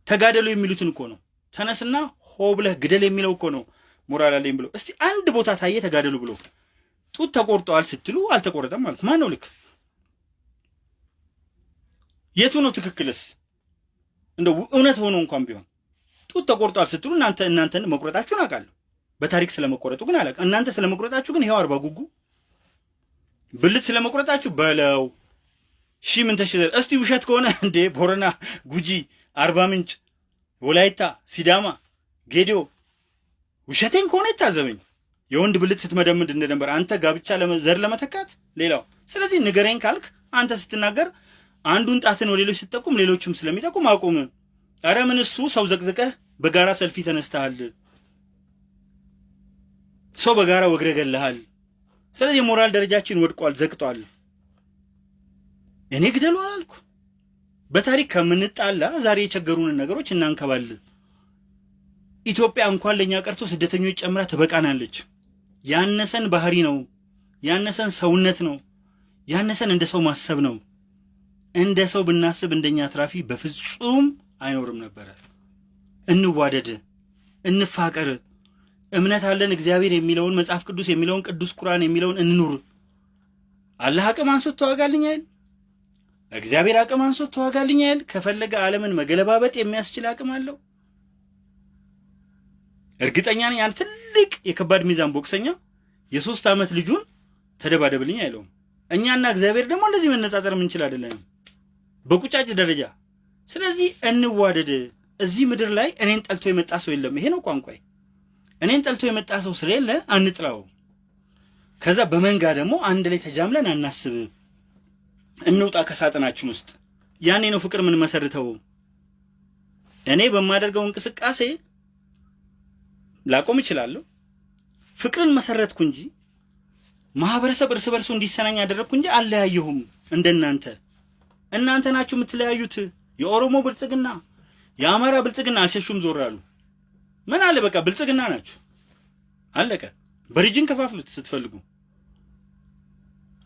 Speaker 1: ተጋደሉ የሚሉትን እኮ ነው። ተነስና ሆ ብለህ ግደል የሚለው እኮ ነው። ሞራል አለኝ ብሎ እስቲ አንድ ቦታ ታየ ተጋደሉ ብሎ ጡት ተቆርጠዋል ስትሉ አልተቆረጠም አልኩ። ማን ነው ልክ? የቱ ነው ትክክልስ? እንደው እውነት ሆኖ እንኳን ቢሆን ጡት ተቆርጠዋል ስትሉ እናንተ እናንተን መቁረጣችሁን አውቃለሁ። በታሪክ ስለመቆረጡ ግን አላውቅም። እናንተ ስለመቁረጣችሁ ግን ይኸው አርባ ጉጉ ብልት ስለመቁረጣችሁ በለው ሺ ምን ተሽዘር እስቲ ውሸት ከሆነ እንዴ ቦረና፣ ጉጂ፣ አርባ ምንጭ፣ ወላይታ፣ ሲዳማ፣ ጌዲዮ ውሸቴን ከሆነ ይታዘበኝ። የወንድ ብልት ስትመደምድ እንደነበር አንተ ጋብቻ ዘር ለመተካት ሌላው። ስለዚህ ንገረኝ ካልክ አንተ ስትናገር አንዱን ጣትን ወደ ሌሎች ስትጠቁም ሌሎችም ስለሚጠቁም አቁም። ኧረ ምን እሱ ሰው ዘቅዝቀህ በጋራ ሰልፊ ተነስተሃል። ሰው በጋራ ወግረ ስለዚህ የሞራል ደረጃችን ወድቋል፣ ዘቅጧል። እኔ ግደሉ አላልኩ። በታሪክ ከምንጣላ ዛሬ የቸገሩንን ነገሮች እናንከባል። ኢትዮጵያ እንኳን ለእኛ ቀርቶ ስደተኞች ጨምራ ትበቃናለች። ያነሰን ባህሪ ነው፣ ያነሰን ሰውነት ነው፣ ያነሰን እንደ ሰው ማሰብ ነው። እንደ ሰው ብናስብ እንደኛ አትራፊ በፍጹም አይኖርም ነበረ። እንዋደድ፣ እንፋቀር። እምነት አለን እግዚአብሔር የሚለውን መጽሐፍ ቅዱስ የሚለውን ቅዱስ ቁርአን የሚለውን እንኑር። አላህ አቅም አንሶት ተዋጋልኝ አይደል? እግዚአብሔር አቅም አንሶት ተዋጋልኝ አይደል? ከፈለገ ዓለምን መገለባበጥ የሚያስችል አቅም አለው። እርግጠኛ ነኝ አንድ ትልቅ የከባድ ሚዛን ቦክሰኛ የሶስት ዓመት ልጁን ተደባደብልኝ አይለውም። እኛና እግዚአብሔር ደግሞ እንደዚህ መነጻጸር የምንችል አይደለም በቁጫጭ ደረጃ። ስለዚህ እንዋደድ። እዚህ ምድር ላይ እኔን ጠልቶ የመጣ ሰው የለም። ይሄ ነው ቋንቋይ። እኔን ጠልቶ የመጣ ሰው ስለሌለ አንጥላው። ከዛ በመንጋ ደግሞ አንድ ላይ ተጃምለን አናስብ። እንውጣ ከሳጥናችን ውስጥ። ያኔ ነው ፍቅር ምን መሰርተው። እኔ በማደርገው እንቅስቃሴ ላቆም እችላለሁ። ፍቅርን መሰረትኩ እንጂ ማህበረሰብ እርስ በርሱ እንዲሰናኝ ያደረግኩ እንጂ አለያየሁም። እንደናንተ እናንተ ናችሁ የምትለያዩት። የኦሮሞ ብልጽግና፣ የአማራ ብልጽግና አልሸሹም፣ ዞር አሉ። ምን አለ በቃ ብልጽግና ናችሁ፣ አለቀ። በሪጅን ከፋፍሉት ስትፈልጉ።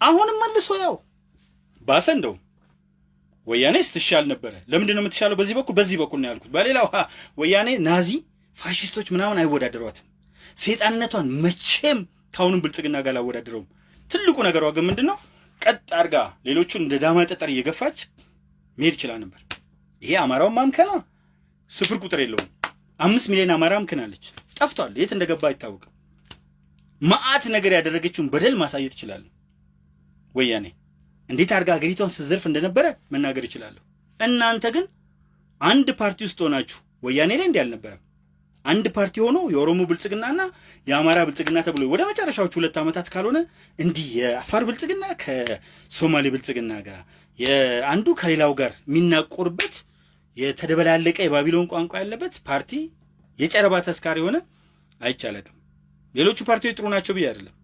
Speaker 1: አሁንም መልሶ ያው ባሰ። እንደውም ወያኔ ስትሻል ነበረ። ለምንድን ነው የምትሻለው? በዚህ በኩል በዚህ በኩል ነው ያልኩት። በሌላው ወያኔ ናዚ ፋሽስቶች ምናምን አይወዳደሯትም። ሴጣንነቷን መቼም ከአሁኑም ብልጽግና ጋር አላወዳደረውም። ትልቁ ነገሯ ግን ምንድን ነው? ቀጥ አድርጋ ሌሎቹን እንደ ዳማ ጠጠር እየገፋች መሄድ ይችላል ነበር። ይሄ አማራውን ማምከና ስፍር ቁጥር የለውም። አምስት ሚሊዮን አማራ አምክናለች፣ ጠፍቷል። የት እንደገባ አይታወቅም። መዓት ነገር ያደረገችውን በደል ማሳየት ይችላለሁ። ወያኔ እንዴት አድርጋ ሀገሪቷን ስትዘርፍ እንደነበረ መናገር ይችላለሁ። እናንተ ግን አንድ ፓርቲ ውስጥ ሆናችሁ ወያኔ ላይ እንዲህ አልነበረም። አንድ ፓርቲ ሆኖ የኦሮሞ ብልጽግናና የአማራ ብልጽግና ተብሎ ወደ መጨረሻዎቹ ሁለት ዓመታት ካልሆነ እንዲህ የአፋር ብልጽግና ከሶማሌ ብልጽግና ጋር የአንዱ ከሌላው ጋር የሚናቆርበት የተደበላለቀ የባቢሎን ቋንቋ ያለበት ፓርቲ የጨረባ ተስካሪ የሆነ አይቻለቅም። ሌሎቹ ፓርቲዎች ጥሩ ናቸው ብዬ አይደለም።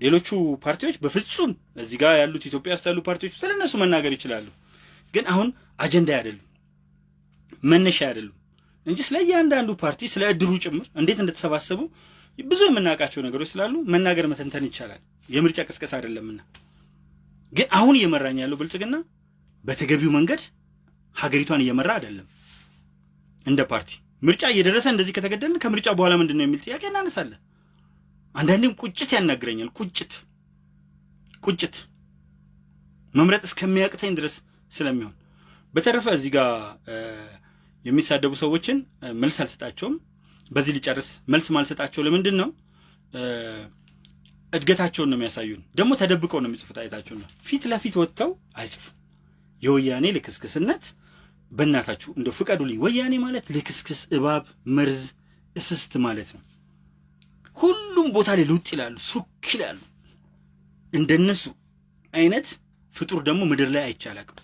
Speaker 1: ሌሎቹ ፓርቲዎች በፍጹም እዚህ ጋር ያሉት ኢትዮጵያ ውስጥ ያሉ ፓርቲዎች ስለ እነሱ መናገር ይችላሉ። ግን አሁን አጀንዳ አይደሉም፣ መነሻ አይደሉም እንጂ ስለ እያንዳንዱ ፓርቲ ስለ እድሩ ጭምር እንዴት እንደተሰባሰቡ ብዙ የምናውቃቸው ነገሮች ስላሉ መናገር መተንተን ይቻላል። የምርጫ ቅስቀሳ አይደለምና። ግን አሁን እየመራኝ ያለው ብልጽግና በተገቢው መንገድ ሀገሪቷን እየመራ አይደለም። እንደ ፓርቲ ምርጫ እየደረሰ እንደዚህ ከተገደልን ከምርጫ በኋላ ምንድን ነው የሚል ጥያቄ እናነሳለን። አንዳንዴም ቁጭት ያናግረኛል። ቁጭት ቁጭት መምረጥ እስከሚያቅተኝ ድረስ ስለሚሆን በተረፈ እዚህ ጋር የሚሳደቡ ሰዎችን መልስ አልሰጣቸውም። በዚህ ሊጨርስ መልስ ማልሰጣቸው ለምንድን ነው? እድገታቸውን ነው የሚያሳዩን። ደግሞ ተደብቀው ነው የሚጽፉት። አይታችሁ ነው። ፊት ለፊት ወጥተው አይጽፉም። የወያኔ ልክስክስነት በእናታችሁ እንደው ፍቀዱልኝ። ወያኔ ማለት ልክስክስ፣ እባብ፣ መርዝ፣ እስስት ማለት ነው። ሁሉም ቦታ ላይ ልውጥ ይላሉ፣ ሱክ ይላሉ። እንደነሱ አይነት ፍጡር ደግሞ ምድር ላይ አይቻላቅም።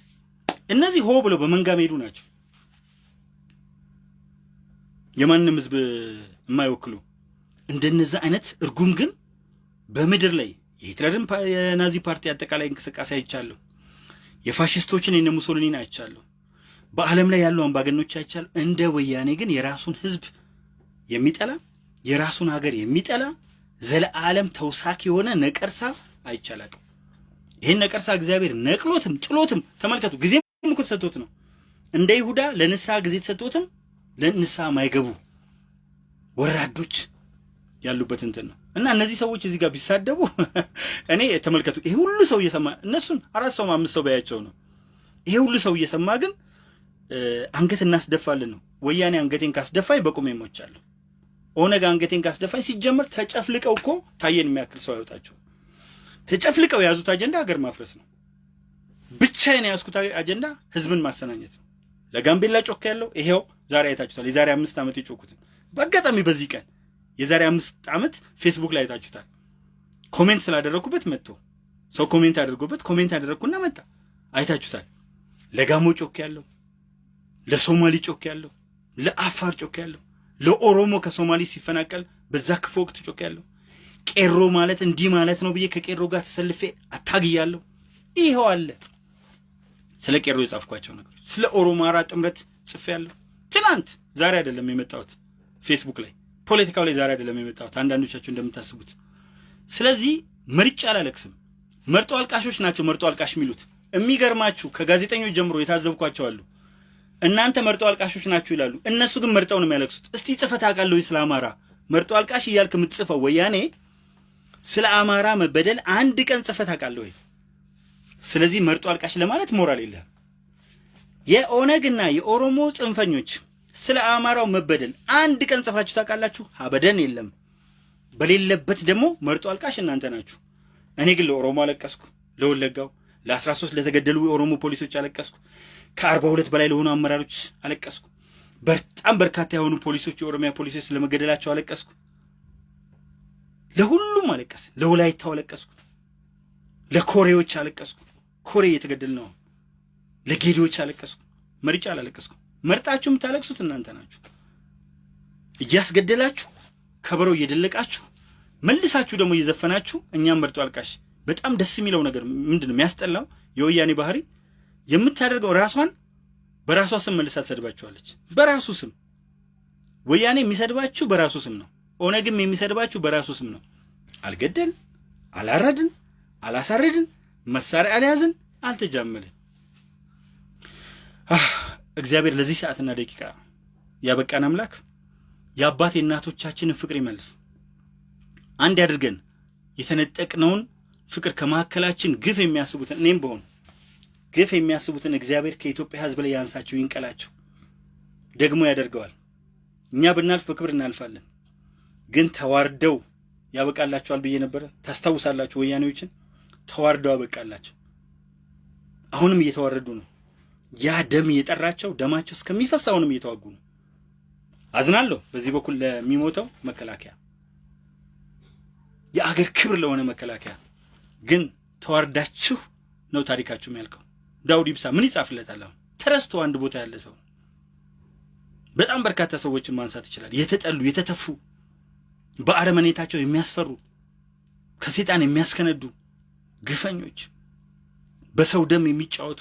Speaker 1: እነዚህ ሆ ብለው በመንጋ መሄዱ ናቸው። የማንም ህዝብ የማይወክሉ እንደነዛ አይነት እርጉም ግን በምድር ላይ የሂትለርን የናዚ ፓርቲ አጠቃላይ እንቅስቃሴ አይቻለሁ። የፋሽስቶችን የነ ሙሶሊኒን አይቻለሁ። በዓለም ላይ ያሉ አምባገኖች አይቻለሁ። እንደ ወያኔ ግን የራሱን ህዝብ የሚጠላ የራሱን ሀገር የሚጠላ ዘለዓለም ተውሳክ የሆነ ነቀርሳ አይቻላቅም። ይህን ነቀርሳ እግዚአብሔር ነቅሎትም ጥሎትም ተመልከቱ። ጊዜም እኮ ተሰጥቶት ነው። እንደ ይሁዳ ለንስሐ ጊዜ ተሰጥቶትም ለንስሐ ማይገቡ ወራዶች ያሉበት እንትን ነው እና እነዚህ ሰዎች እዚህ ጋር ቢሳደቡ እኔ ተመልከቱ። ይሄ ሁሉ ሰው እየሰማ እነሱን አራት ሰው አምስት ሰው በያቸው ነው። ይሄ ሁሉ ሰው እየሰማ ግን አንገት እናስደፋልን ነው። ወያኔ አንገቴን ካስደፋኝ በቁሜ ሞቻለሁ። ኦነግ አንገቴን ካስደፋኝ ሲጀመር ተጨፍልቀው እኮ ታየን የሚያክል ሰው አይወጣቸው። ተጨፍልቀው የያዙት አጀንዳ ሀገር ማፍረስ ነው። ብቻዬን የያዝኩት አጀንዳ ህዝብን ማሰናኘት ነው። ለጋምቤላ ጮክ ያለው ይሄው ዛሬ አይታችሁታል። የዛሬ አምስት ዓመት የጮኩትን በአጋጣሚ በዚህ ቀን የዛሬ አምስት ዓመት ፌስቡክ ላይ አይታችሁታል። comment ስላደረግኩበት መጥቶ ሰው comment አድርጎበት comment አደረግኩና መጣ። አይታችሁታል። ለጋሞ ጮክ ያለው፣ ለሶማሊ ጮክ ያለው፣ ለአፋር ጮክ ያለው፣ ለኦሮሞ ከሶማሊ ሲፈናቀል በዛ ክፉ ወቅት ጮክ ያለው፣ ቄሮ ማለት እንዲህ ማለት ነው ብዬ ከቄሮ ጋር ተሰልፌ አታግያለሁ። ይኸው አለ። ስለ ቄሮ የጻፍኳቸው ነገሮች፣ ስለ ኦሮማራ ጥምረት ጽፌያለሁ። ትናንት ዛሬ አይደለም የመጣሁት ፌስቡክ ላይ ፖለቲካው ላይ ዛሬ አይደለም የመጣሁት አንዳንዶቻችሁ እንደምታስቡት። ስለዚህ መርጬ አላለቅስም። መርጦ አልቃሾች ናቸው መርጦ አልቃሽ የሚሉት። የሚገርማችሁ ከጋዜጠኞች ጀምሮ የታዘብኳቸው አሉ። እናንተ መርጦ አልቃሾች ናችሁ ይላሉ። እነሱ ግን መርጠው ነው የሚያለቅሱት። እስቲ ጽሕፈት አውቃለሁ ስለ አማራ መርጦ አልቃሽ እያልክ የምትጽፈው ወያኔ ስለ አማራ መበደል አንድ ቀን ጽሕፈት አውቃለሁ ወይ? ስለዚህ መርጦ አልቃሽ ለማለት ሞራል የለህም። የኦነግና የኦሮሞ ጽንፈኞች ስለ አማራው መበደል አንድ ቀን ጽፋችሁ ታውቃላችሁ? አበደን የለም። በሌለበት ደግሞ መርጦ አልቃሽ እናንተ ናችሁ። እኔ ግን ለኦሮሞ አለቀስኩ፣ ለወለጋው ለአስራ ሶስት ለተገደሉ የኦሮሞ ፖሊሶች አለቀስኩ። ከአርባ ሁለት በላይ ለሆኑ አመራሮች አለቀስኩ። በጣም በርካታ የሆኑ ፖሊሶች የኦሮሚያ ፖሊሶች ስለመገደላቸው አለቀስኩ። ለሁሉም አለቀስ። ለወላይታው አለቀስኩ። ለኮሬዎች አለቀስኩ። ኮሬ እየተገደል ነው። ለጌዲዎች አለቀስኩ። መርጫ አላለቀስኩ። መርጣችሁ የምታለቅሱት እናንተ ናችሁ። እያስገደላችሁ ከበሮ እየደለቃችሁ መልሳችሁ ደግሞ እየዘፈናችሁ እኛም መርጦ አልቃሽ። በጣም ደስ የሚለው ነገር ምንድን ነው የሚያስጠላው? የወያኔ ባህሪ የምታደርገው ራሷን በራሷ ስም መልሳ ትሰድባችኋለች። በራሱ ስም ወያኔ የሚሰድባችሁ በራሱ ስም ነው። ኦነግም የሚሰድባችሁ በራሱ ስም ነው። አልገደልን፣ አላረድን፣ አላሳረድን፣ መሳሪያ አልያዝን፣ አልተጃመልን። እግዚአብሔር ለዚህ ሰዓትና ደቂቃ ያበቃን አምላክ የአባት የእናቶቻችንን ፍቅር ይመልስ። አንድ ያድርገን። የተነጠቅነውን ፍቅር ከመካከላችን ግፍ የሚያስቡትን እኔም በሆኑ ግፍ የሚያስቡትን እግዚአብሔር ከኢትዮጵያ ሕዝብ ላይ ያንሳቸው፣ ይንቀላቸው። ደግሞ ያደርገዋል። እኛ ብናልፍ በክብር እናልፋለን። ግን ተዋርደው ያበቃላቸዋል ብዬ ነበረ። ታስታውሳላችሁ? ወያኔዎችን ተዋርደው ያበቃላቸው። አሁንም እየተዋረዱ ነው። ያ ደም እየጠራቸው ደማቸው እስከሚፈስ አሁንም እየተዋጉ ነው። አዝናለሁ በዚህ በኩል ለሚሞተው መከላከያ፣ የአገር ክብር ለሆነ መከላከያ። ግን ተዋርዳችሁ ነው ታሪካችሁ የሚያልቀው። ዳውድ ኢብሳ ምን ይጻፍለታል? አሁን ተረስቶ አንድ ቦታ ያለ ሰው በጣም በርካታ ሰዎችን ማንሳት ይችላል። የተጠሉ የተተፉ፣ በአረመኔታቸው የሚያስፈሩ፣ ከሴጣን የሚያስከነዱ ግፈኞች፣ በሰው ደም የሚጫወቱ